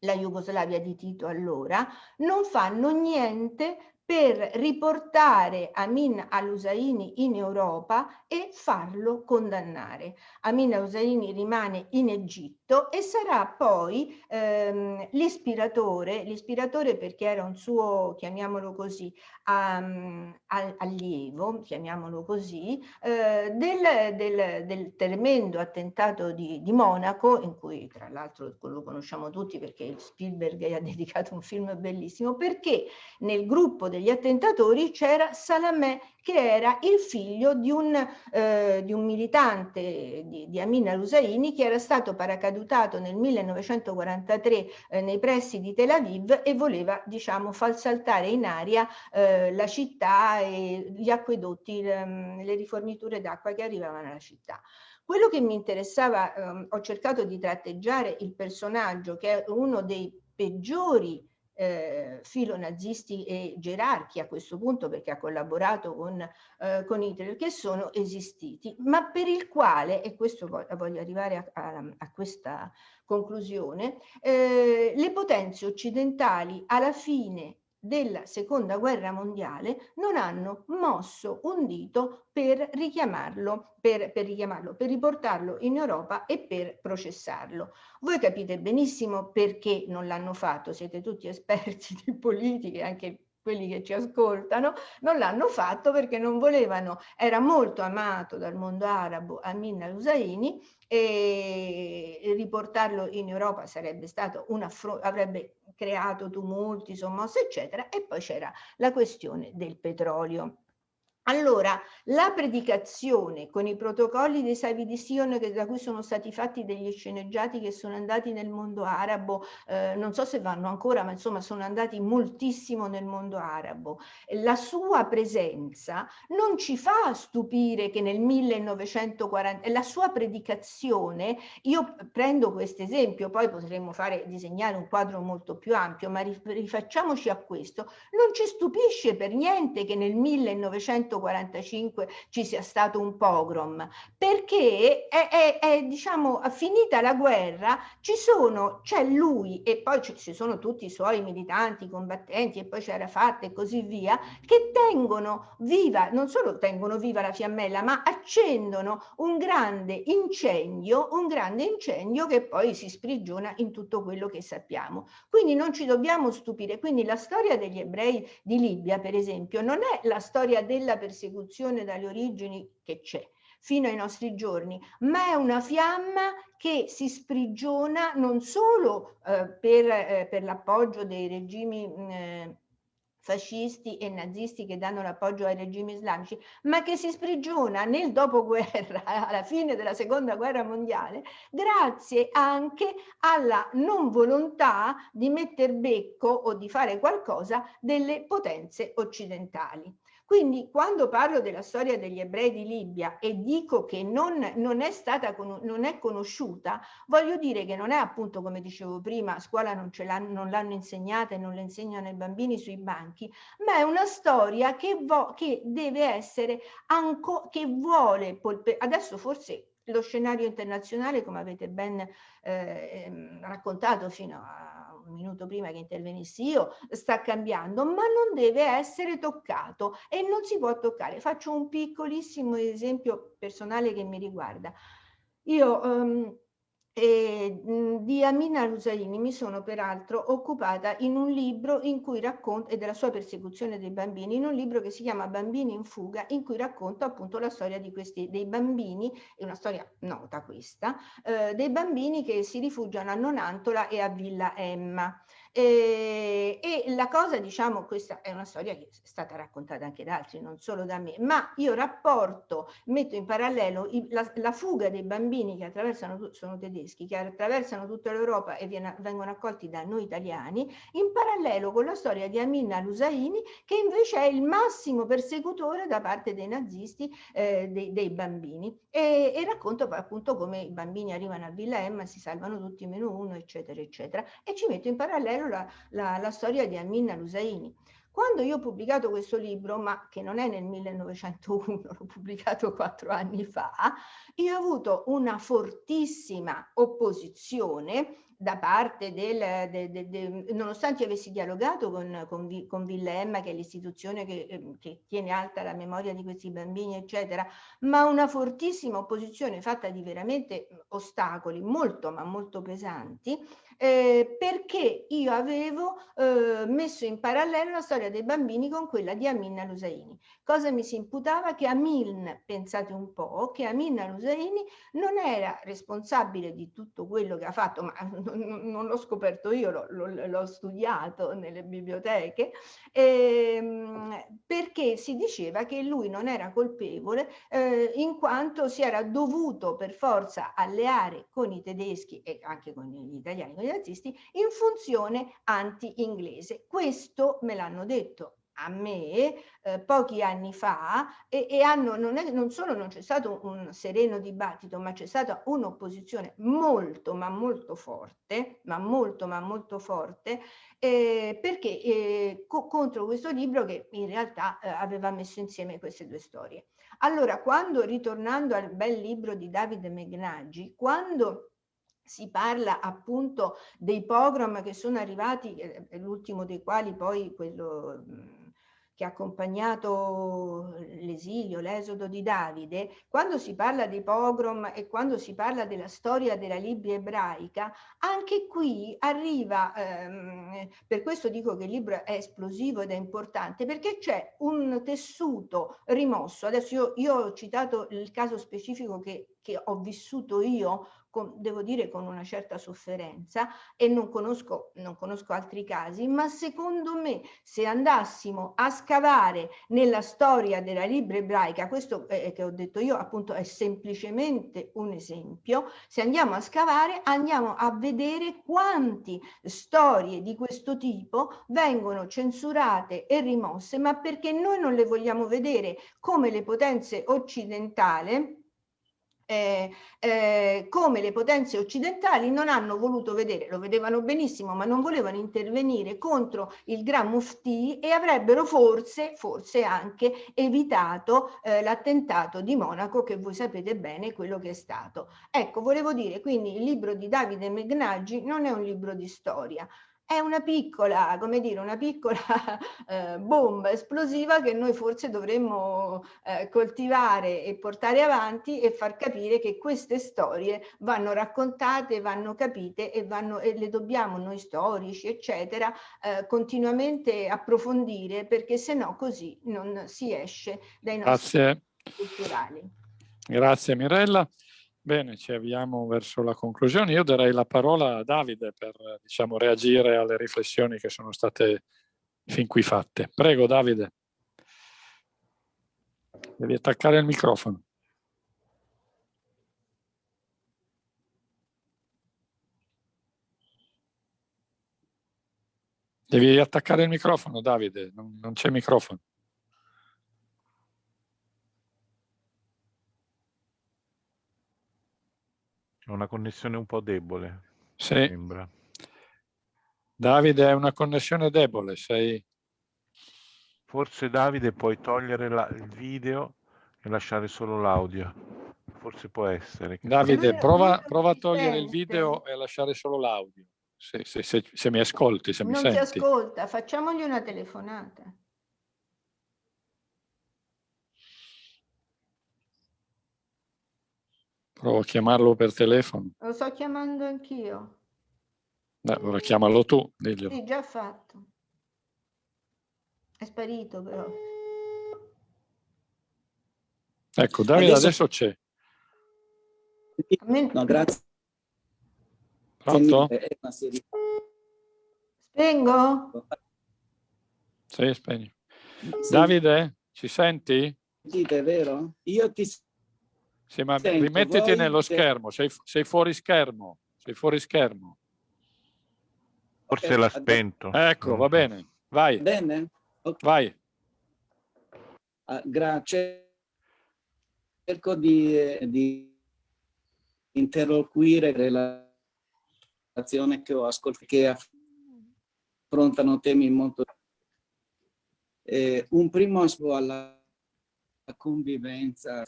la Jugoslavia di Tito allora, non fanno niente per riportare Amin al-Husseini in Europa e farlo condannare. Amin al-Husseini rimane in Egitto e sarà poi ehm, l'ispiratore, l'ispiratore perché era un suo, chiamiamolo così, um, allievo, chiamiamolo così, eh, del, del, del, tremendo attentato di, di, Monaco, in cui tra l'altro lo conosciamo tutti perché Spielberg ha dedicato un film bellissimo, perché nel gruppo degli attentatori c'era Salamè che era il figlio di un, eh, di un militante di, di Amin al-Husseini che era stato paracadutato nel 1943 eh, nei pressi di Tel Aviv e voleva diciamo far saltare in aria eh, la città e gli acquedotti, le, mm, le riforniture d'acqua che arrivavano alla città. Quello che mi interessava, ehm, ho cercato di tratteggiare il personaggio che è uno dei peggiori eh, filonazisti e gerarchi a questo punto perché ha collaborato con, eh, con Hitler che sono esistiti, ma per il quale, e questo voglio arrivare a, a, a questa conclusione, eh, le potenze occidentali alla fine della seconda guerra mondiale non hanno mosso un dito per richiamarlo, per, per richiamarlo, per riportarlo in Europa e per processarlo. Voi capite benissimo perché non l'hanno fatto, siete tutti esperti di politica, anche quelli che ci ascoltano, non l'hanno fatto perché non volevano, era molto amato dal mondo arabo Amin al-Husseini e riportarlo in Europa sarebbe stato un avrebbe creato tumulti, sommosse, eccetera, e poi c'era la questione del petrolio. Allora, la predicazione con i protocolli dei Savi di Sion da cui sono stati fatti degli sceneggiati che sono andati nel mondo arabo, eh, non so se vanno ancora, ma insomma sono andati moltissimo nel mondo arabo. La sua presenza non ci fa stupire che nel 1940, la sua predicazione, io prendo questo esempio, poi potremmo fare, disegnare un quadro molto più ampio, ma rifacciamoci a questo, non ci stupisce per niente che nel 1940 1945 ci sia stato un pogrom, perché è, è, è diciamo, finita la guerra, ci sono, c'è lui e poi ci sono tutti i suoi militanti, combattenti e poi c'era Fatta e così via, che tengono viva, non solo tengono viva la fiammella, ma accendono un grande incendio, un grande incendio che poi si sprigiona in tutto quello che sappiamo. Quindi non ci dobbiamo stupire. Quindi la storia degli ebrei di Libia, per esempio, non è la storia della persecuzione dalle origini che c'è fino ai nostri giorni, ma è una fiamma che si sprigiona non solo eh, per, eh, per l'appoggio dei regimi eh, fascisti e nazisti che danno l'appoggio ai regimi islamici, ma che si sprigiona nel dopoguerra, alla fine della seconda guerra mondiale, grazie anche alla non volontà di metter becco o di fare qualcosa delle potenze occidentali. Quindi quando parlo della storia degli ebrei di Libia e dico che non, non è stata non è conosciuta, voglio dire che non è appunto come dicevo prima, a scuola non, l'hanno insegnata e non le insegnano ai bambini sui banchi, ma è una storia che, che deve essere, che vuole, adesso forse lo scenario internazionale, come avete ben eh, ehm, raccontato fino a un minuto prima che intervenissi io, sta cambiando, ma non deve essere toccato e non si può toccare. Faccio un piccolissimo esempio personale che mi riguarda. Io um, e, di Amina Rusaini mi sono peraltro occupata in un libro in cui racconto, e della sua persecuzione dei bambini, in un libro che si chiama Bambini in fuga, in cui racconto appunto la storia di questi, dei bambini, è una storia nota questa, eh, dei bambini che si rifugiano a Nonantola e a Villa Emma. E, e, la cosa, diciamo, questa è una storia che è stata raccontata anche da altri, non solo da me, ma io rapporto, metto in parallelo i, la, la, fuga dei bambini che attraversano, sono tedeschi, che attraversano tutta l'Europa e viene, vengono accolti da noi italiani, in parallelo con la storia di Amin al-Husseini, che invece è il massimo persecutore da parte dei nazisti eh, dei, dei, bambini. E, e racconto appunto come i bambini arrivano a Villa Emma, si salvano tutti meno uno, eccetera, eccetera, e ci metto in parallelo la, la, la storia di Amin al-Husseini. Quando io ho pubblicato questo libro, ma che non è nel 1901, l'ho pubblicato quattro anni fa, io ho avuto una fortissima opposizione da parte del, de, de, de, nonostante io avessi dialogato con, con, con Villemma, che è l'istituzione che, ehm, che, tiene alta la memoria di questi bambini, eccetera, ma una fortissima opposizione fatta di veramente ostacoli molto, ma molto pesanti, eh, perché io avevo eh, messo in parallelo la storia dei bambini con quella di Amin al-Usaini. Cosa mi si imputava? Che Amin, pensate un po', che Amin al-Usaini non era responsabile di tutto quello che ha fatto, ma non, non l'ho scoperto io, l'ho studiato nelle biblioteche, ehm, perché si diceva che lui non era colpevole eh, in quanto si era dovuto per forza alleare con i tedeschi e anche con gli italiani, con nazisti in funzione anti-inglese. Questo me l'hanno detto a me eh, pochi anni fa e, e hanno, non, è, non, solo non c'è stato un sereno dibattito, ma c'è stata un'opposizione molto ma molto forte, ma molto ma molto forte, eh, perché eh, co contro questo libro che in realtà eh, aveva messo insieme queste due storie. Allora, quando, ritornando al bel libro di Davide Megnaggi, quando si parla appunto dei pogrom che sono arrivati, eh, l'ultimo dei quali poi quello che ha accompagnato l'esilio, l'esodo di Davide, quando si parla dei pogrom e quando si parla della storia della Libia ebraica, anche qui arriva, ehm, per questo dico che il libro è esplosivo ed è importante, perché c'è un tessuto rimosso. Adesso io, io ho citato il caso specifico che, che ho vissuto io con, devo dire con una certa sofferenza e non conosco, non conosco altri casi, ma secondo me se andassimo a scavare nella storia della Libra ebraica, questo eh, che ho detto io appunto è semplicemente un esempio, se andiamo a scavare andiamo a vedere quanti storie di questo tipo vengono censurate e rimosse, ma perché noi non le vogliamo vedere come le potenze occidentali eh, eh, come le potenze occidentali non hanno voluto vedere, lo vedevano benissimo, ma non volevano intervenire contro il Gran Mufti e avrebbero forse, forse anche evitato eh, l'attentato di Monaco che voi sapete bene quello che è stato. Ecco, volevo dire, quindi il libro di Davide Megnaggi non è un libro di storia, è una piccola, come dire, una piccola eh, bomba esplosiva che noi forse dovremmo eh, coltivare e portare avanti e far capire che queste storie vanno raccontate, vanno capite e, vanno, e le dobbiamo noi storici, eccetera, eh, continuamente approfondire perché se no così non si esce dai nostri Grazie. culturali. Grazie Mirella. Bene, ci avviamo verso la conclusione. Io darei la parola a Davide per diciamo, reagire alle riflessioni che sono state fin qui fatte. Prego Davide. Devi attaccare il microfono. Devi attaccare il microfono, Davide, non, non c'è microfono. Una connessione un po' debole. Sì. Sembra. Davide è una connessione debole, sei... Forse Davide puoi togliere la, il video e lasciare solo l'audio. Forse può essere. Davide, prova, prova, a togliere il video e a lasciare solo l'audio. Se, se, se, se, mi ascolti, se non mi senti. Non ti ascolta, facciamogli una telefonata. Provo a chiamarlo per telefono. Lo sto chiamando anch'io. allora chiamalo tu, diglielo. Sì, già fatto. È sparito però. Ecco, Davide adesso, adesso c'è. No, grazie. Pronto? Spengo? Sì, spegni. Sì. Davide, ci senti? Dite, vero? Io ti sì, ma Sento, rimettiti nello schermo, sei, sei, fuori schermo, sei fuori schermo. Forse okay, l'ha spento. Ecco, va bene, vai. Bene? Okay. Vai. Uh, grazie. Cerco di, di interloquire relazione che ho ascoltato, che affrontano temi molto... Eh, un primo aspetto alla convivenza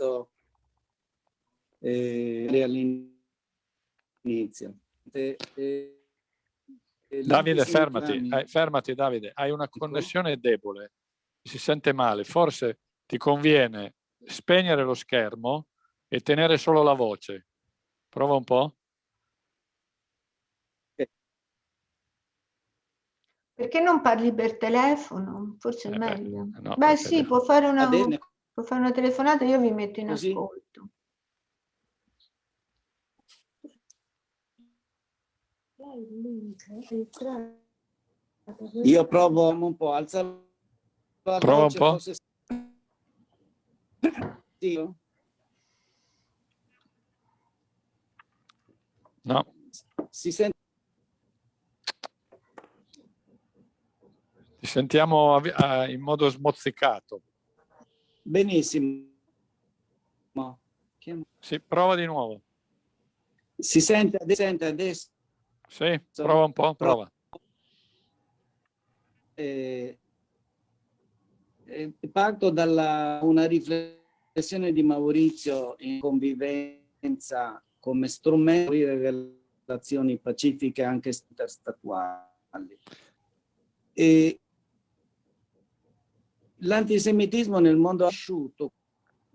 eh, all'inizio. Eh, Davide, fermati, eh, fermati Davide, hai una connessione debole, si sente male, forse ti conviene spegnere lo schermo e tenere solo la voce. Prova un po'. Perché non parli per telefono? Forse è eh meglio. Beh, no, beh sì, può fare, una, può fare, una, telefonata, io vi metto in Così. ascolto. Io provo un po', alza la Prova un po'. Forse... Sì. No. Si sente? Ti sentiamo in modo smozzicato. Benissimo. Sì, prova di nuovo. Si sente, sente adesso? Sì, prova un po', prova. Eh, eh, parto da una riflessione di Maurizio in convivenza come strumento di relazioni pacifiche anche interstatuali. L'antisemitismo nel mondo asciutto,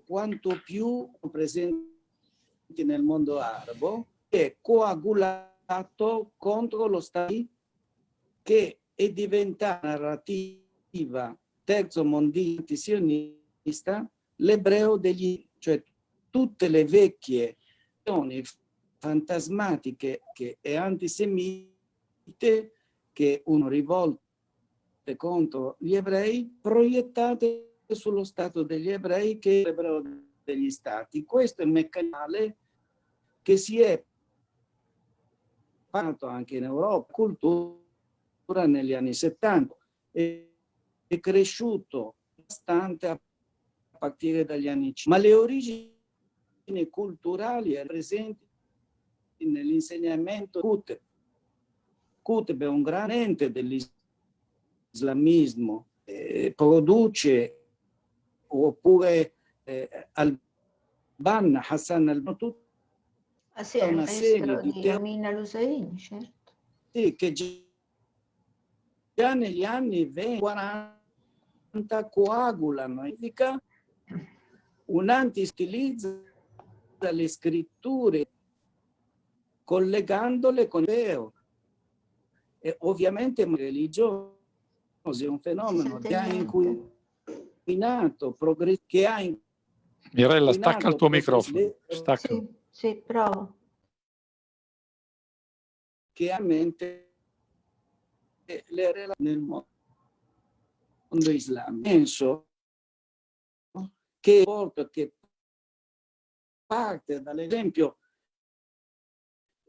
quanto più presente nel mondo arabo, è coagulato stato contro lo Stato che è diventata narrativa terzo mondista sionista l'ebreo degli, cioè tutte le vecchie fantasmatiche che, e antisemite che uno rivolte contro gli ebrei proiettate sullo Stato degli ebrei che è l'ebreo degli stati. Questo è il meccanismo che si è fatto anche in Europa, cultura negli anni 70, è, è cresciuto bastante a partire dagli anni 50, ma le origini culturali presenti nell'insegnamento Qutb. Qutb è un grande ente dell'islamismo, eh, produce oppure eh, Al-Banna, Hassan al-Banna, Ah sì, è una serie di, di Amina Lusaini, certo. Sì, che già negli anni 20, 40 coagulano, indica un anti-stilizza le scritture collegandole con il vero. E ovviamente il religioso è un fenomeno che ha inquinato, che ha inquinato Mirella, stacca il tuo microfono. Stacca. Sì. Sì, provo. Che ha mente le relazioni nel mondo islamico. Penso che che parte dall'esempio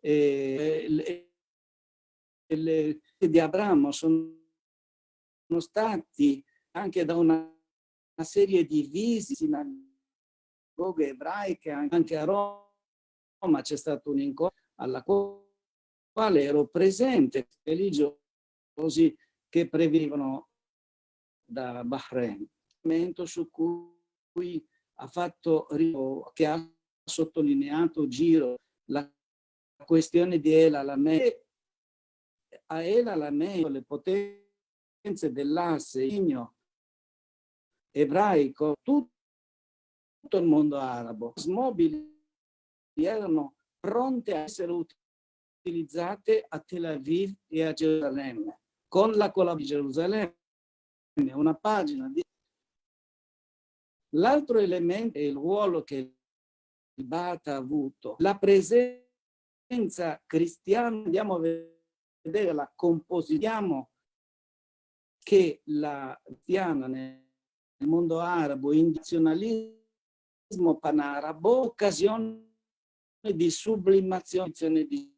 eh, le, le, di Abramo sono, stati anche da una, una serie di visite sinagoghe ebraiche anche a Roma ma c'è stato un incontro alla quale ero presente, religiosi che prevenivano da Bahrain, su cui ha fatto, che ha sottolineato Giro la questione di El Alamein. A El Alamein le potenze dell'asse ebraico, tutto il mondo arabo, smobili erano pronte a essere utilizzate a Tel Aviv e a Gerusalemme, con la collaborazione di Gerusalemme, una pagina di... L'altro elemento è il ruolo che il Bata ha avuto, la presenza cristiana, andiamo a vedere la composizione che la cristiana nel mondo arabo, indizionalismo panarabo, occasione di sublimazione di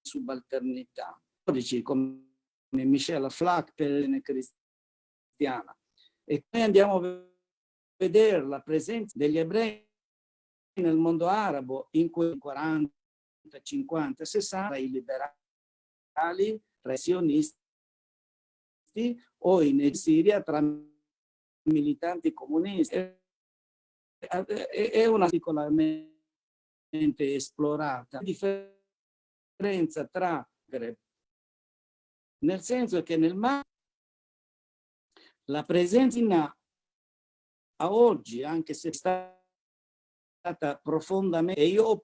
subalternità. Come Michel Flack per l'Ene cristiana. E noi andiamo a vedere la presenza degli ebrei nel mondo arabo in quei 40, 50, 60, i liberali, tra i sionisti o in Siria tra militanti comunisti. È una particolarmente esplorata. La differenza tra nel senso che nel mare la presenza a oggi, anche se è stata profondamente, e io ho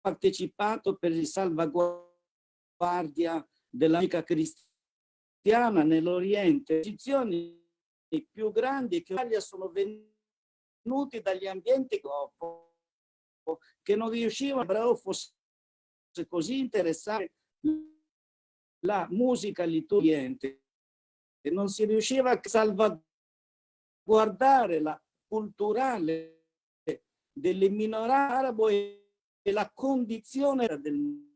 partecipato per il salvaguardia dell'amica cristiana nell'Oriente, posizioni più grandi che in Italia sono venuti dagli ambienti dopo, che non riuscivano, fosse così interessante la musica liturgiente e non si riusciva a salvaguardare la culturale delle minoranze arabo e la condizione del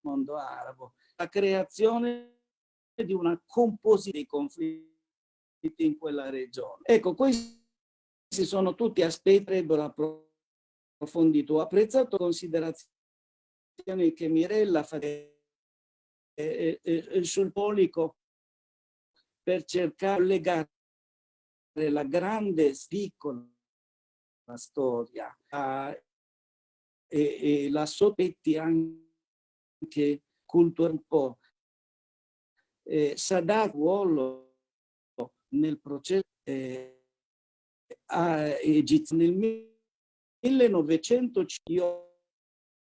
mondo arabo, la creazione di una composizione di conflitti in quella regione. Ecco, questi sono tutti aspetti che avrebbero approfondito. Ho apprezzato considerazioni che Mirella fa eh, eh, sul polico per cercare di legare la grande piccola storia a, e, e, la soppetti anche cultura un po'. Eh, Sadat ruolo nel processo eh, egizio nel 1900 io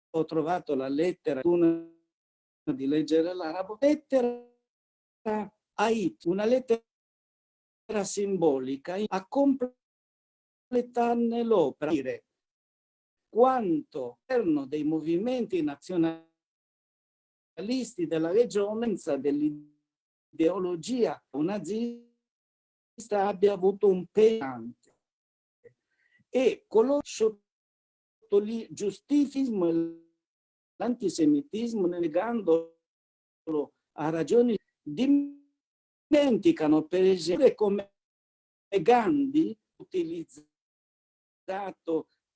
ho trovato la lettera di leggere l'arabo, lettera Ait, una lettera simbolica a completarne l'opera, dire quanto erano dei movimenti nazionalisti della regione dell'ideologia nazista abbia avuto un pesante e coloro che giustificismo l'antisemitismo negandolo a ragioni dimenticano per esempio come Gandhi utilizzato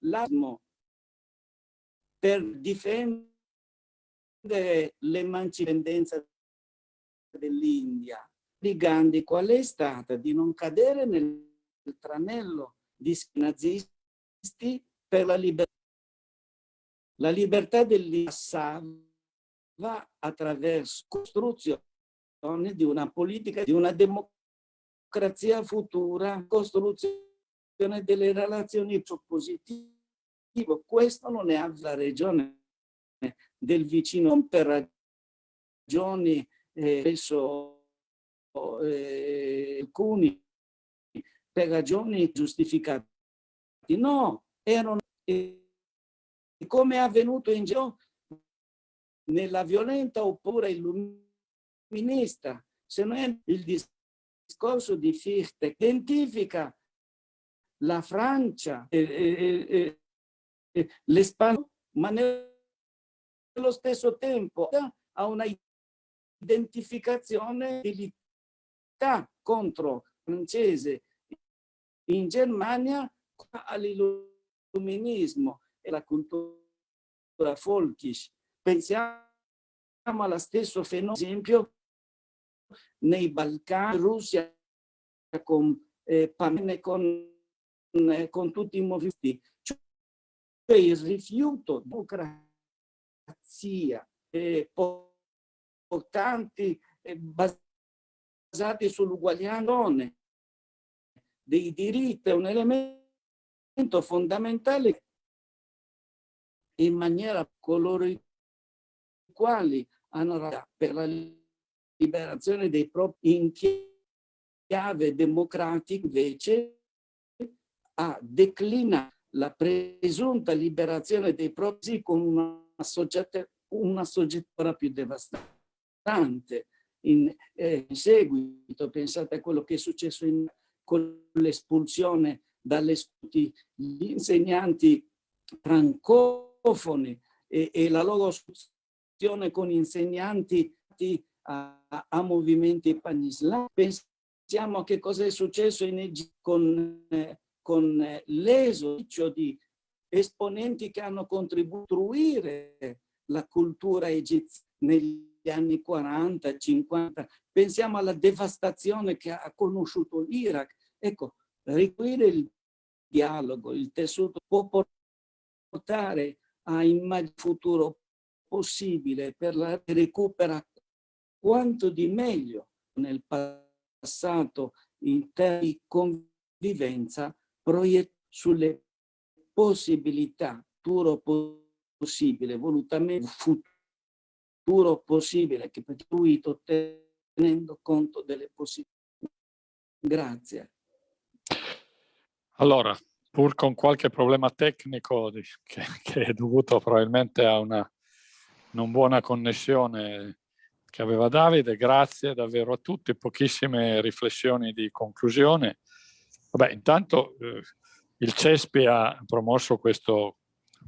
l'asmo per difendere l'emancipazione dell'India. Di Gandhi qual è stata? Di non cadere nel tranello di nazisti per la libertà la libertà dell'Issa va attraverso la costruzione di una politica, di una democrazia futura, costruzione delle relazioni positive. Questo non è la regione del vicino, non per ragioni eh, penso eh, alcuni per ragioni giustificate. No, erano eh, come è avvenuto in giro? Nella violenta oppure illuminista, se non è il discorso di Fichte, identifica la Francia e, e, e l'Espagna, ma nello stesso tempo ha una identificazione di contro francese in Germania all'illuminismo e la cultura folkish. Pensiamo allo stesso fenomeno, ad esempio, nei Balcani, Russia, con eh, con, eh, con tutti i movimenti, cioè il rifiuto di democrazia eh, portanti eh, basati sull'uguaglianza dei diritti è un elemento fondamentale in maniera coloro i quali hanno per la liberazione dei propri in chiave democratica invece a declina la presunta liberazione dei propri con una, soggetta, una soggettura più devastante. In, eh, in, seguito, pensate a quello che è successo in, con l'espulsione dalle scuole, gli insegnanti francofoni francofoni e, e la loro associazione con insegnanti a, a movimenti panislami. Pensiamo a che cosa è successo in Egitto con, eh, con eh, l'esodio di esponenti che hanno contribuito a costruire la cultura egiziana negli anni 40, 50. Pensiamo alla devastazione che ha conosciuto l'Iraq. Ecco, riquire il dialogo, il tessuto può portare a immaginare futuro possibile per la recupera quanto di meglio nel passato in termini di convivenza proiettato sulle possibilità futuro possibile, volutamente futuro possibile che per costruito tenendo conto delle possibilità. Grazie. Allora, pur con qualche problema tecnico che, che è dovuto probabilmente a una non buona connessione che aveva Davide, grazie davvero a tutti, pochissime riflessioni di conclusione. Vabbè, intanto eh, il CESPI ha promosso questo,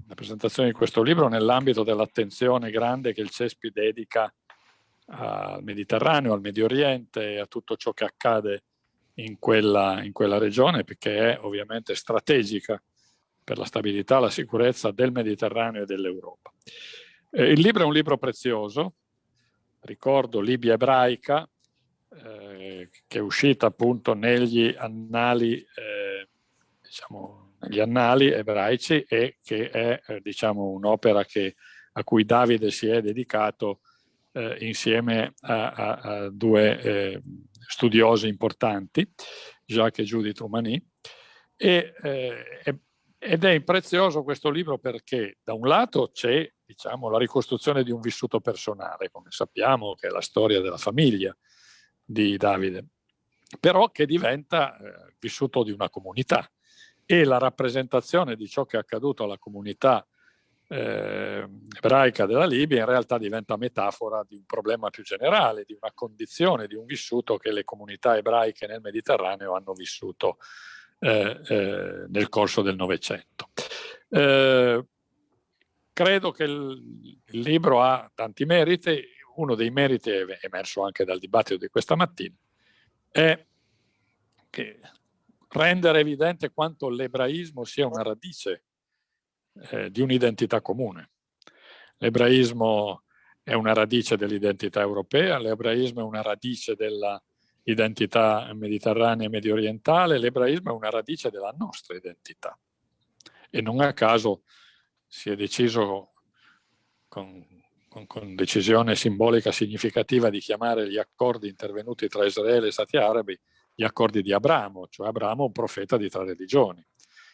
la presentazione di questo libro nell'ambito dell'attenzione grande che il CESPI dedica al Mediterraneo, al Medio Oriente e a tutto ciò che accade in quella, in quella regione, perché è ovviamente strategica per la stabilità e la sicurezza del Mediterraneo e dell'Europa. Eh, il libro è un libro prezioso, ricordo Libia ebraica, eh, che è uscita appunto negli annali, eh, diciamo, negli annali ebraici e che è eh, diciamo, un'opera a cui Davide si è dedicato eh, insieme a, a, a due eh, studiosi importanti, Jacques e Judith Rumani, e, eh, ed è prezioso questo libro perché da un lato c'è diciamo, la ricostruzione di un vissuto personale, come sappiamo che è la storia della famiglia di Davide, però che diventa eh, vissuto di una comunità. E la rappresentazione di ciò che è accaduto alla comunità eh, ebraica della Libia in realtà diventa metafora di un problema più generale, di una condizione, di un vissuto che le comunità ebraiche nel Mediterraneo hanno vissuto eh, eh, nel corso del Novecento. Eh, credo che il, il, libro ha tanti meriti, uno dei meriti emerso anche dal dibattito di questa mattina, è che rendere evidente quanto l'ebraismo sia una radice eh, di un'identità comune. L'ebraismo è una radice dell'identità europea, l'ebraismo è una radice dell'identità mediterranea e medio orientale, l'ebraismo è una radice della nostra identità. E non a caso si è deciso con, con, con decisione simbolica significativa di chiamare gli accordi intervenuti tra Israele e Stati Arabi gli accordi di Abramo, cioè Abramo un profeta di tre religioni,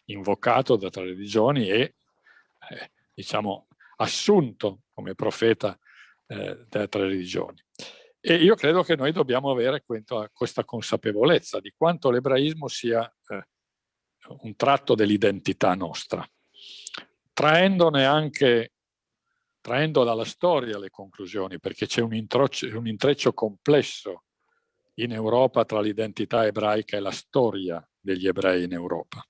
invocato da tre religioni e eh, diciamo, assunto come profeta eh, delle tre religioni. E io credo che noi dobbiamo avere questa consapevolezza di quanto l'ebraismo sia eh, un tratto dell'identità nostra, traendone anche, traendo dalla storia le conclusioni, perché c'è un, un intreccio complesso in Europa tra l'identità ebraica e la storia degli ebrei in Europa,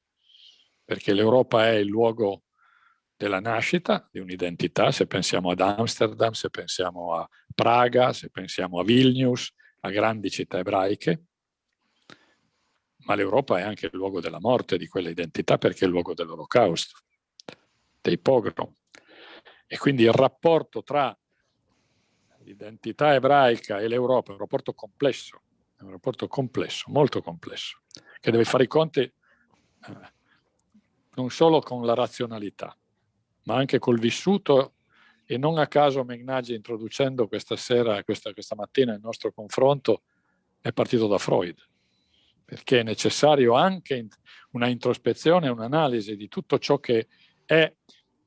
perché l'Europa è il luogo della nascita di un'identità, se pensiamo ad Amsterdam, se pensiamo a Praga, se pensiamo a Vilnius, a grandi città ebraiche, ma l'Europa è anche il luogo della morte di quella identità perché è il luogo dell'olocausto, dei pogrom. E quindi il rapporto tra l'identità ebraica e l'Europa è un rapporto complesso, è un rapporto complesso, molto complesso, che deve fare i conti eh, non solo con la razionalità, ma anche col vissuto e non a caso Megnaggi introducendo questa sera, questa, questa mattina il nostro confronto è partito da Freud, perché è necessario anche una introspezione, un'analisi di tutto ciò che è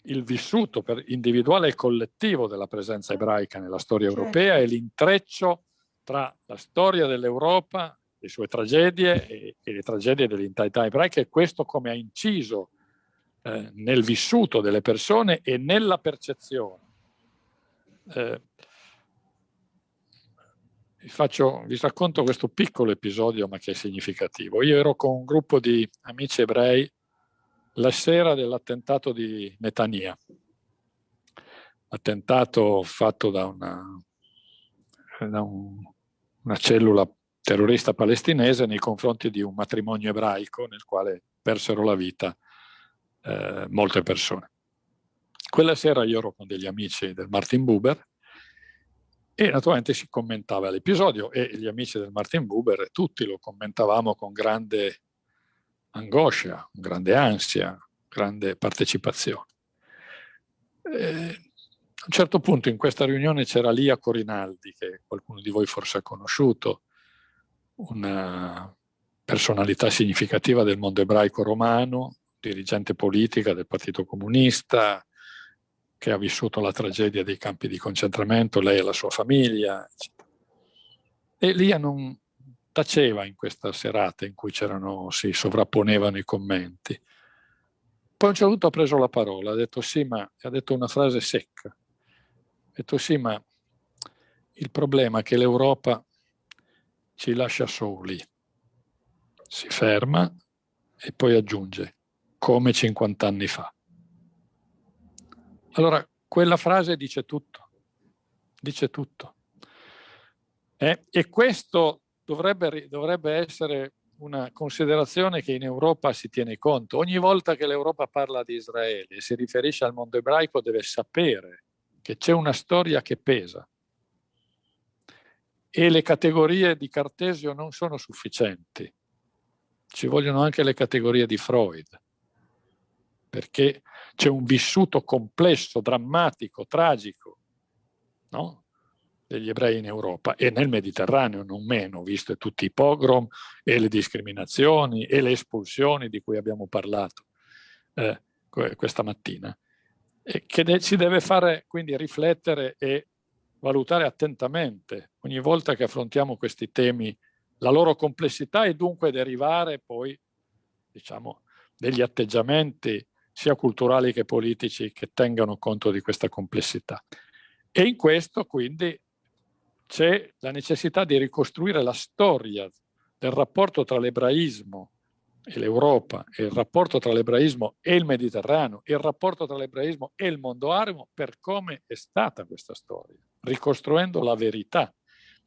il vissuto individuale e collettivo della presenza ebraica nella storia certo. europea e l'intreccio tra la storia dell'Europa, le sue tragedie e, e le tragedie dell'intera ebraica e questo come ha inciso eh, nel vissuto delle persone e nella percezione. Eh, vi, faccio, vi racconto questo piccolo episodio ma che è significativo. Io ero con un gruppo di amici ebrei la sera dell'attentato di Netania, attentato fatto da una, da un, una cellula terrorista palestinese nei confronti di un matrimonio ebraico nel quale persero la vita eh, molte persone. Quella sera io ero con degli amici del Martin Buber e naturalmente si commentava l'episodio e gli amici del Martin Buber tutti lo commentavamo con grande angoscia, grande ansia, grande partecipazione. Eh, A un certo punto in questa riunione c'era Lia Corinaldi, che qualcuno di voi forse ha conosciuto, una personalità significativa del mondo ebraico romano, dirigente politica del Partito Comunista, che ha vissuto la tragedia dei campi di concentramento, lei e la sua famiglia. E Lia non taceva in questa serata in cui si sovrapponevano i commenti. Poi a un certo punto ha preso la parola, ha detto sì, ma ha detto una frase secca. Ha detto sì, ma il problema è che l'Europa ci lascia soli. Si ferma e poi aggiunge, come 50 anni fa. Allora, quella frase dice tutto, dice tutto. Eh? E questo dovrebbe, dovrebbe essere una considerazione che in Europa si tiene conto. Ogni volta che l'Europa parla di Israele e si riferisce al mondo ebraico deve sapere che c'è una storia che pesa e le categorie di Cartesio non sono sufficienti. Ci vogliono anche le categorie di Freud, perché c'è un vissuto complesso, drammatico, tragico no? degli ebrei in Europa e nel Mediterraneo non meno, visto tutti i pogrom e le discriminazioni e le espulsioni di cui abbiamo parlato eh, questa mattina, e che ci deve fare quindi riflettere e valutare attentamente ogni volta che affrontiamo questi temi la loro complessità e dunque derivare poi diciamo degli atteggiamenti sia culturali che politici che tengano conto di questa complessità. E in questo quindi c'è la necessità di ricostruire la storia del rapporto tra l'ebraismo e l'Europa, il rapporto tra l'ebraismo e il Mediterraneo, il rapporto tra l'ebraismo e il mondo arabo per come è stata questa storia, ricostruendo la verità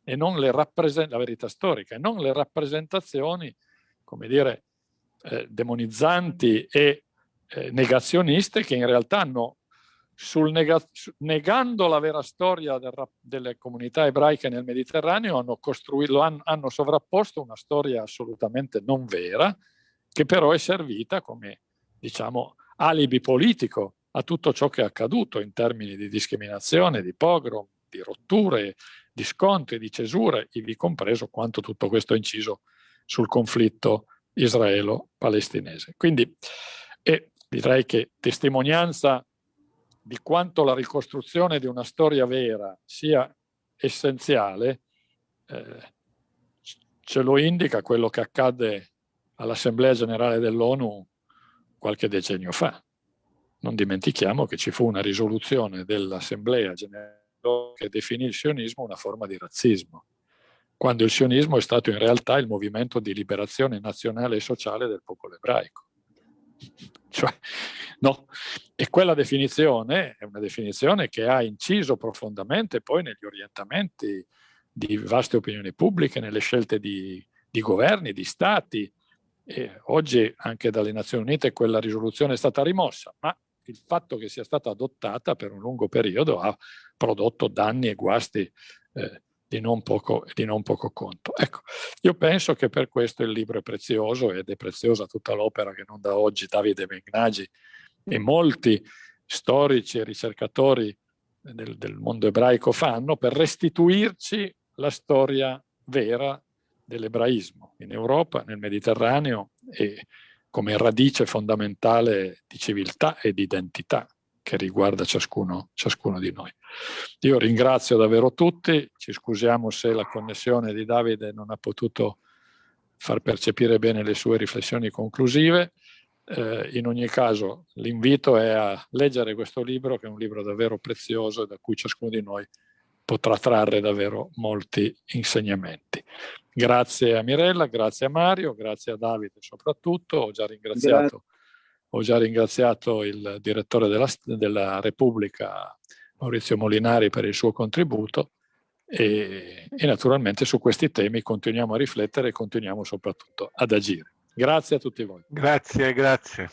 e non le la verità storica e non le rappresentazioni, come dire, eh, demonizzanti e eh, negazioniste che in realtà hanno, nega negando la vera storia del, delle comunità ebraiche nel Mediterraneo, hanno, hanno, hanno sovrapposto una storia assolutamente non vera, che però è servita come, diciamo, alibi politico a tutto ciò che è accaduto in termini di discriminazione, di pogrom, di rotture, di scontri, di cesure, ivi compreso quanto tutto questo ha inciso sul conflitto israelo-palestinese. Quindi e direi che testimonianza di quanto la ricostruzione di una storia vera sia essenziale, eh, ce lo indica quello che accadde all'Assemblea Generale dell'ONU qualche decennio fa. Non dimentichiamo che ci fu una risoluzione dell'Assemblea Generale che definì il sionismo una forma di razzismo, quando il sionismo è stato in realtà il movimento di liberazione nazionale e sociale del popolo ebraico. Cioè, no. E quella definizione è una definizione che ha inciso profondamente poi negli orientamenti di vaste opinioni pubbliche, nelle scelte di, di governi, di stati. E oggi anche dalle Nazioni Unite quella risoluzione è stata rimossa, ma il fatto che sia stata adottata per un lungo periodo ha prodotto danni e guasti eh, di non, poco, di non poco conto. Ecco, io penso che per questo il libro è prezioso ed è preziosa tutta l'opera che non da oggi Davide Megnagi e molti storici e ricercatori del, del mondo ebraico fanno per restituirci la storia vera dell'ebraismo in Europa, nel Mediterraneo e come radice fondamentale di civiltà e di identità che riguarda ciascuno, ciascuno di noi. Io ringrazio davvero tutti, ci scusiamo se la connessione di Davide non ha potuto far percepire bene le sue riflessioni conclusive. Eh, in ogni caso l'invito è a leggere questo libro che è un libro davvero prezioso e da cui ciascuno di noi potrà trarre davvero molti insegnamenti. Grazie a Mirella, grazie a Mario, grazie a Davide soprattutto, ho già ringraziato grazie ho già ringraziato il direttore della, della Repubblica, Maurizio Molinari, per il suo contributo e, e naturalmente su questi temi continuiamo a riflettere e continuiamo soprattutto ad agire. Grazie a tutti voi. Grazie, grazie.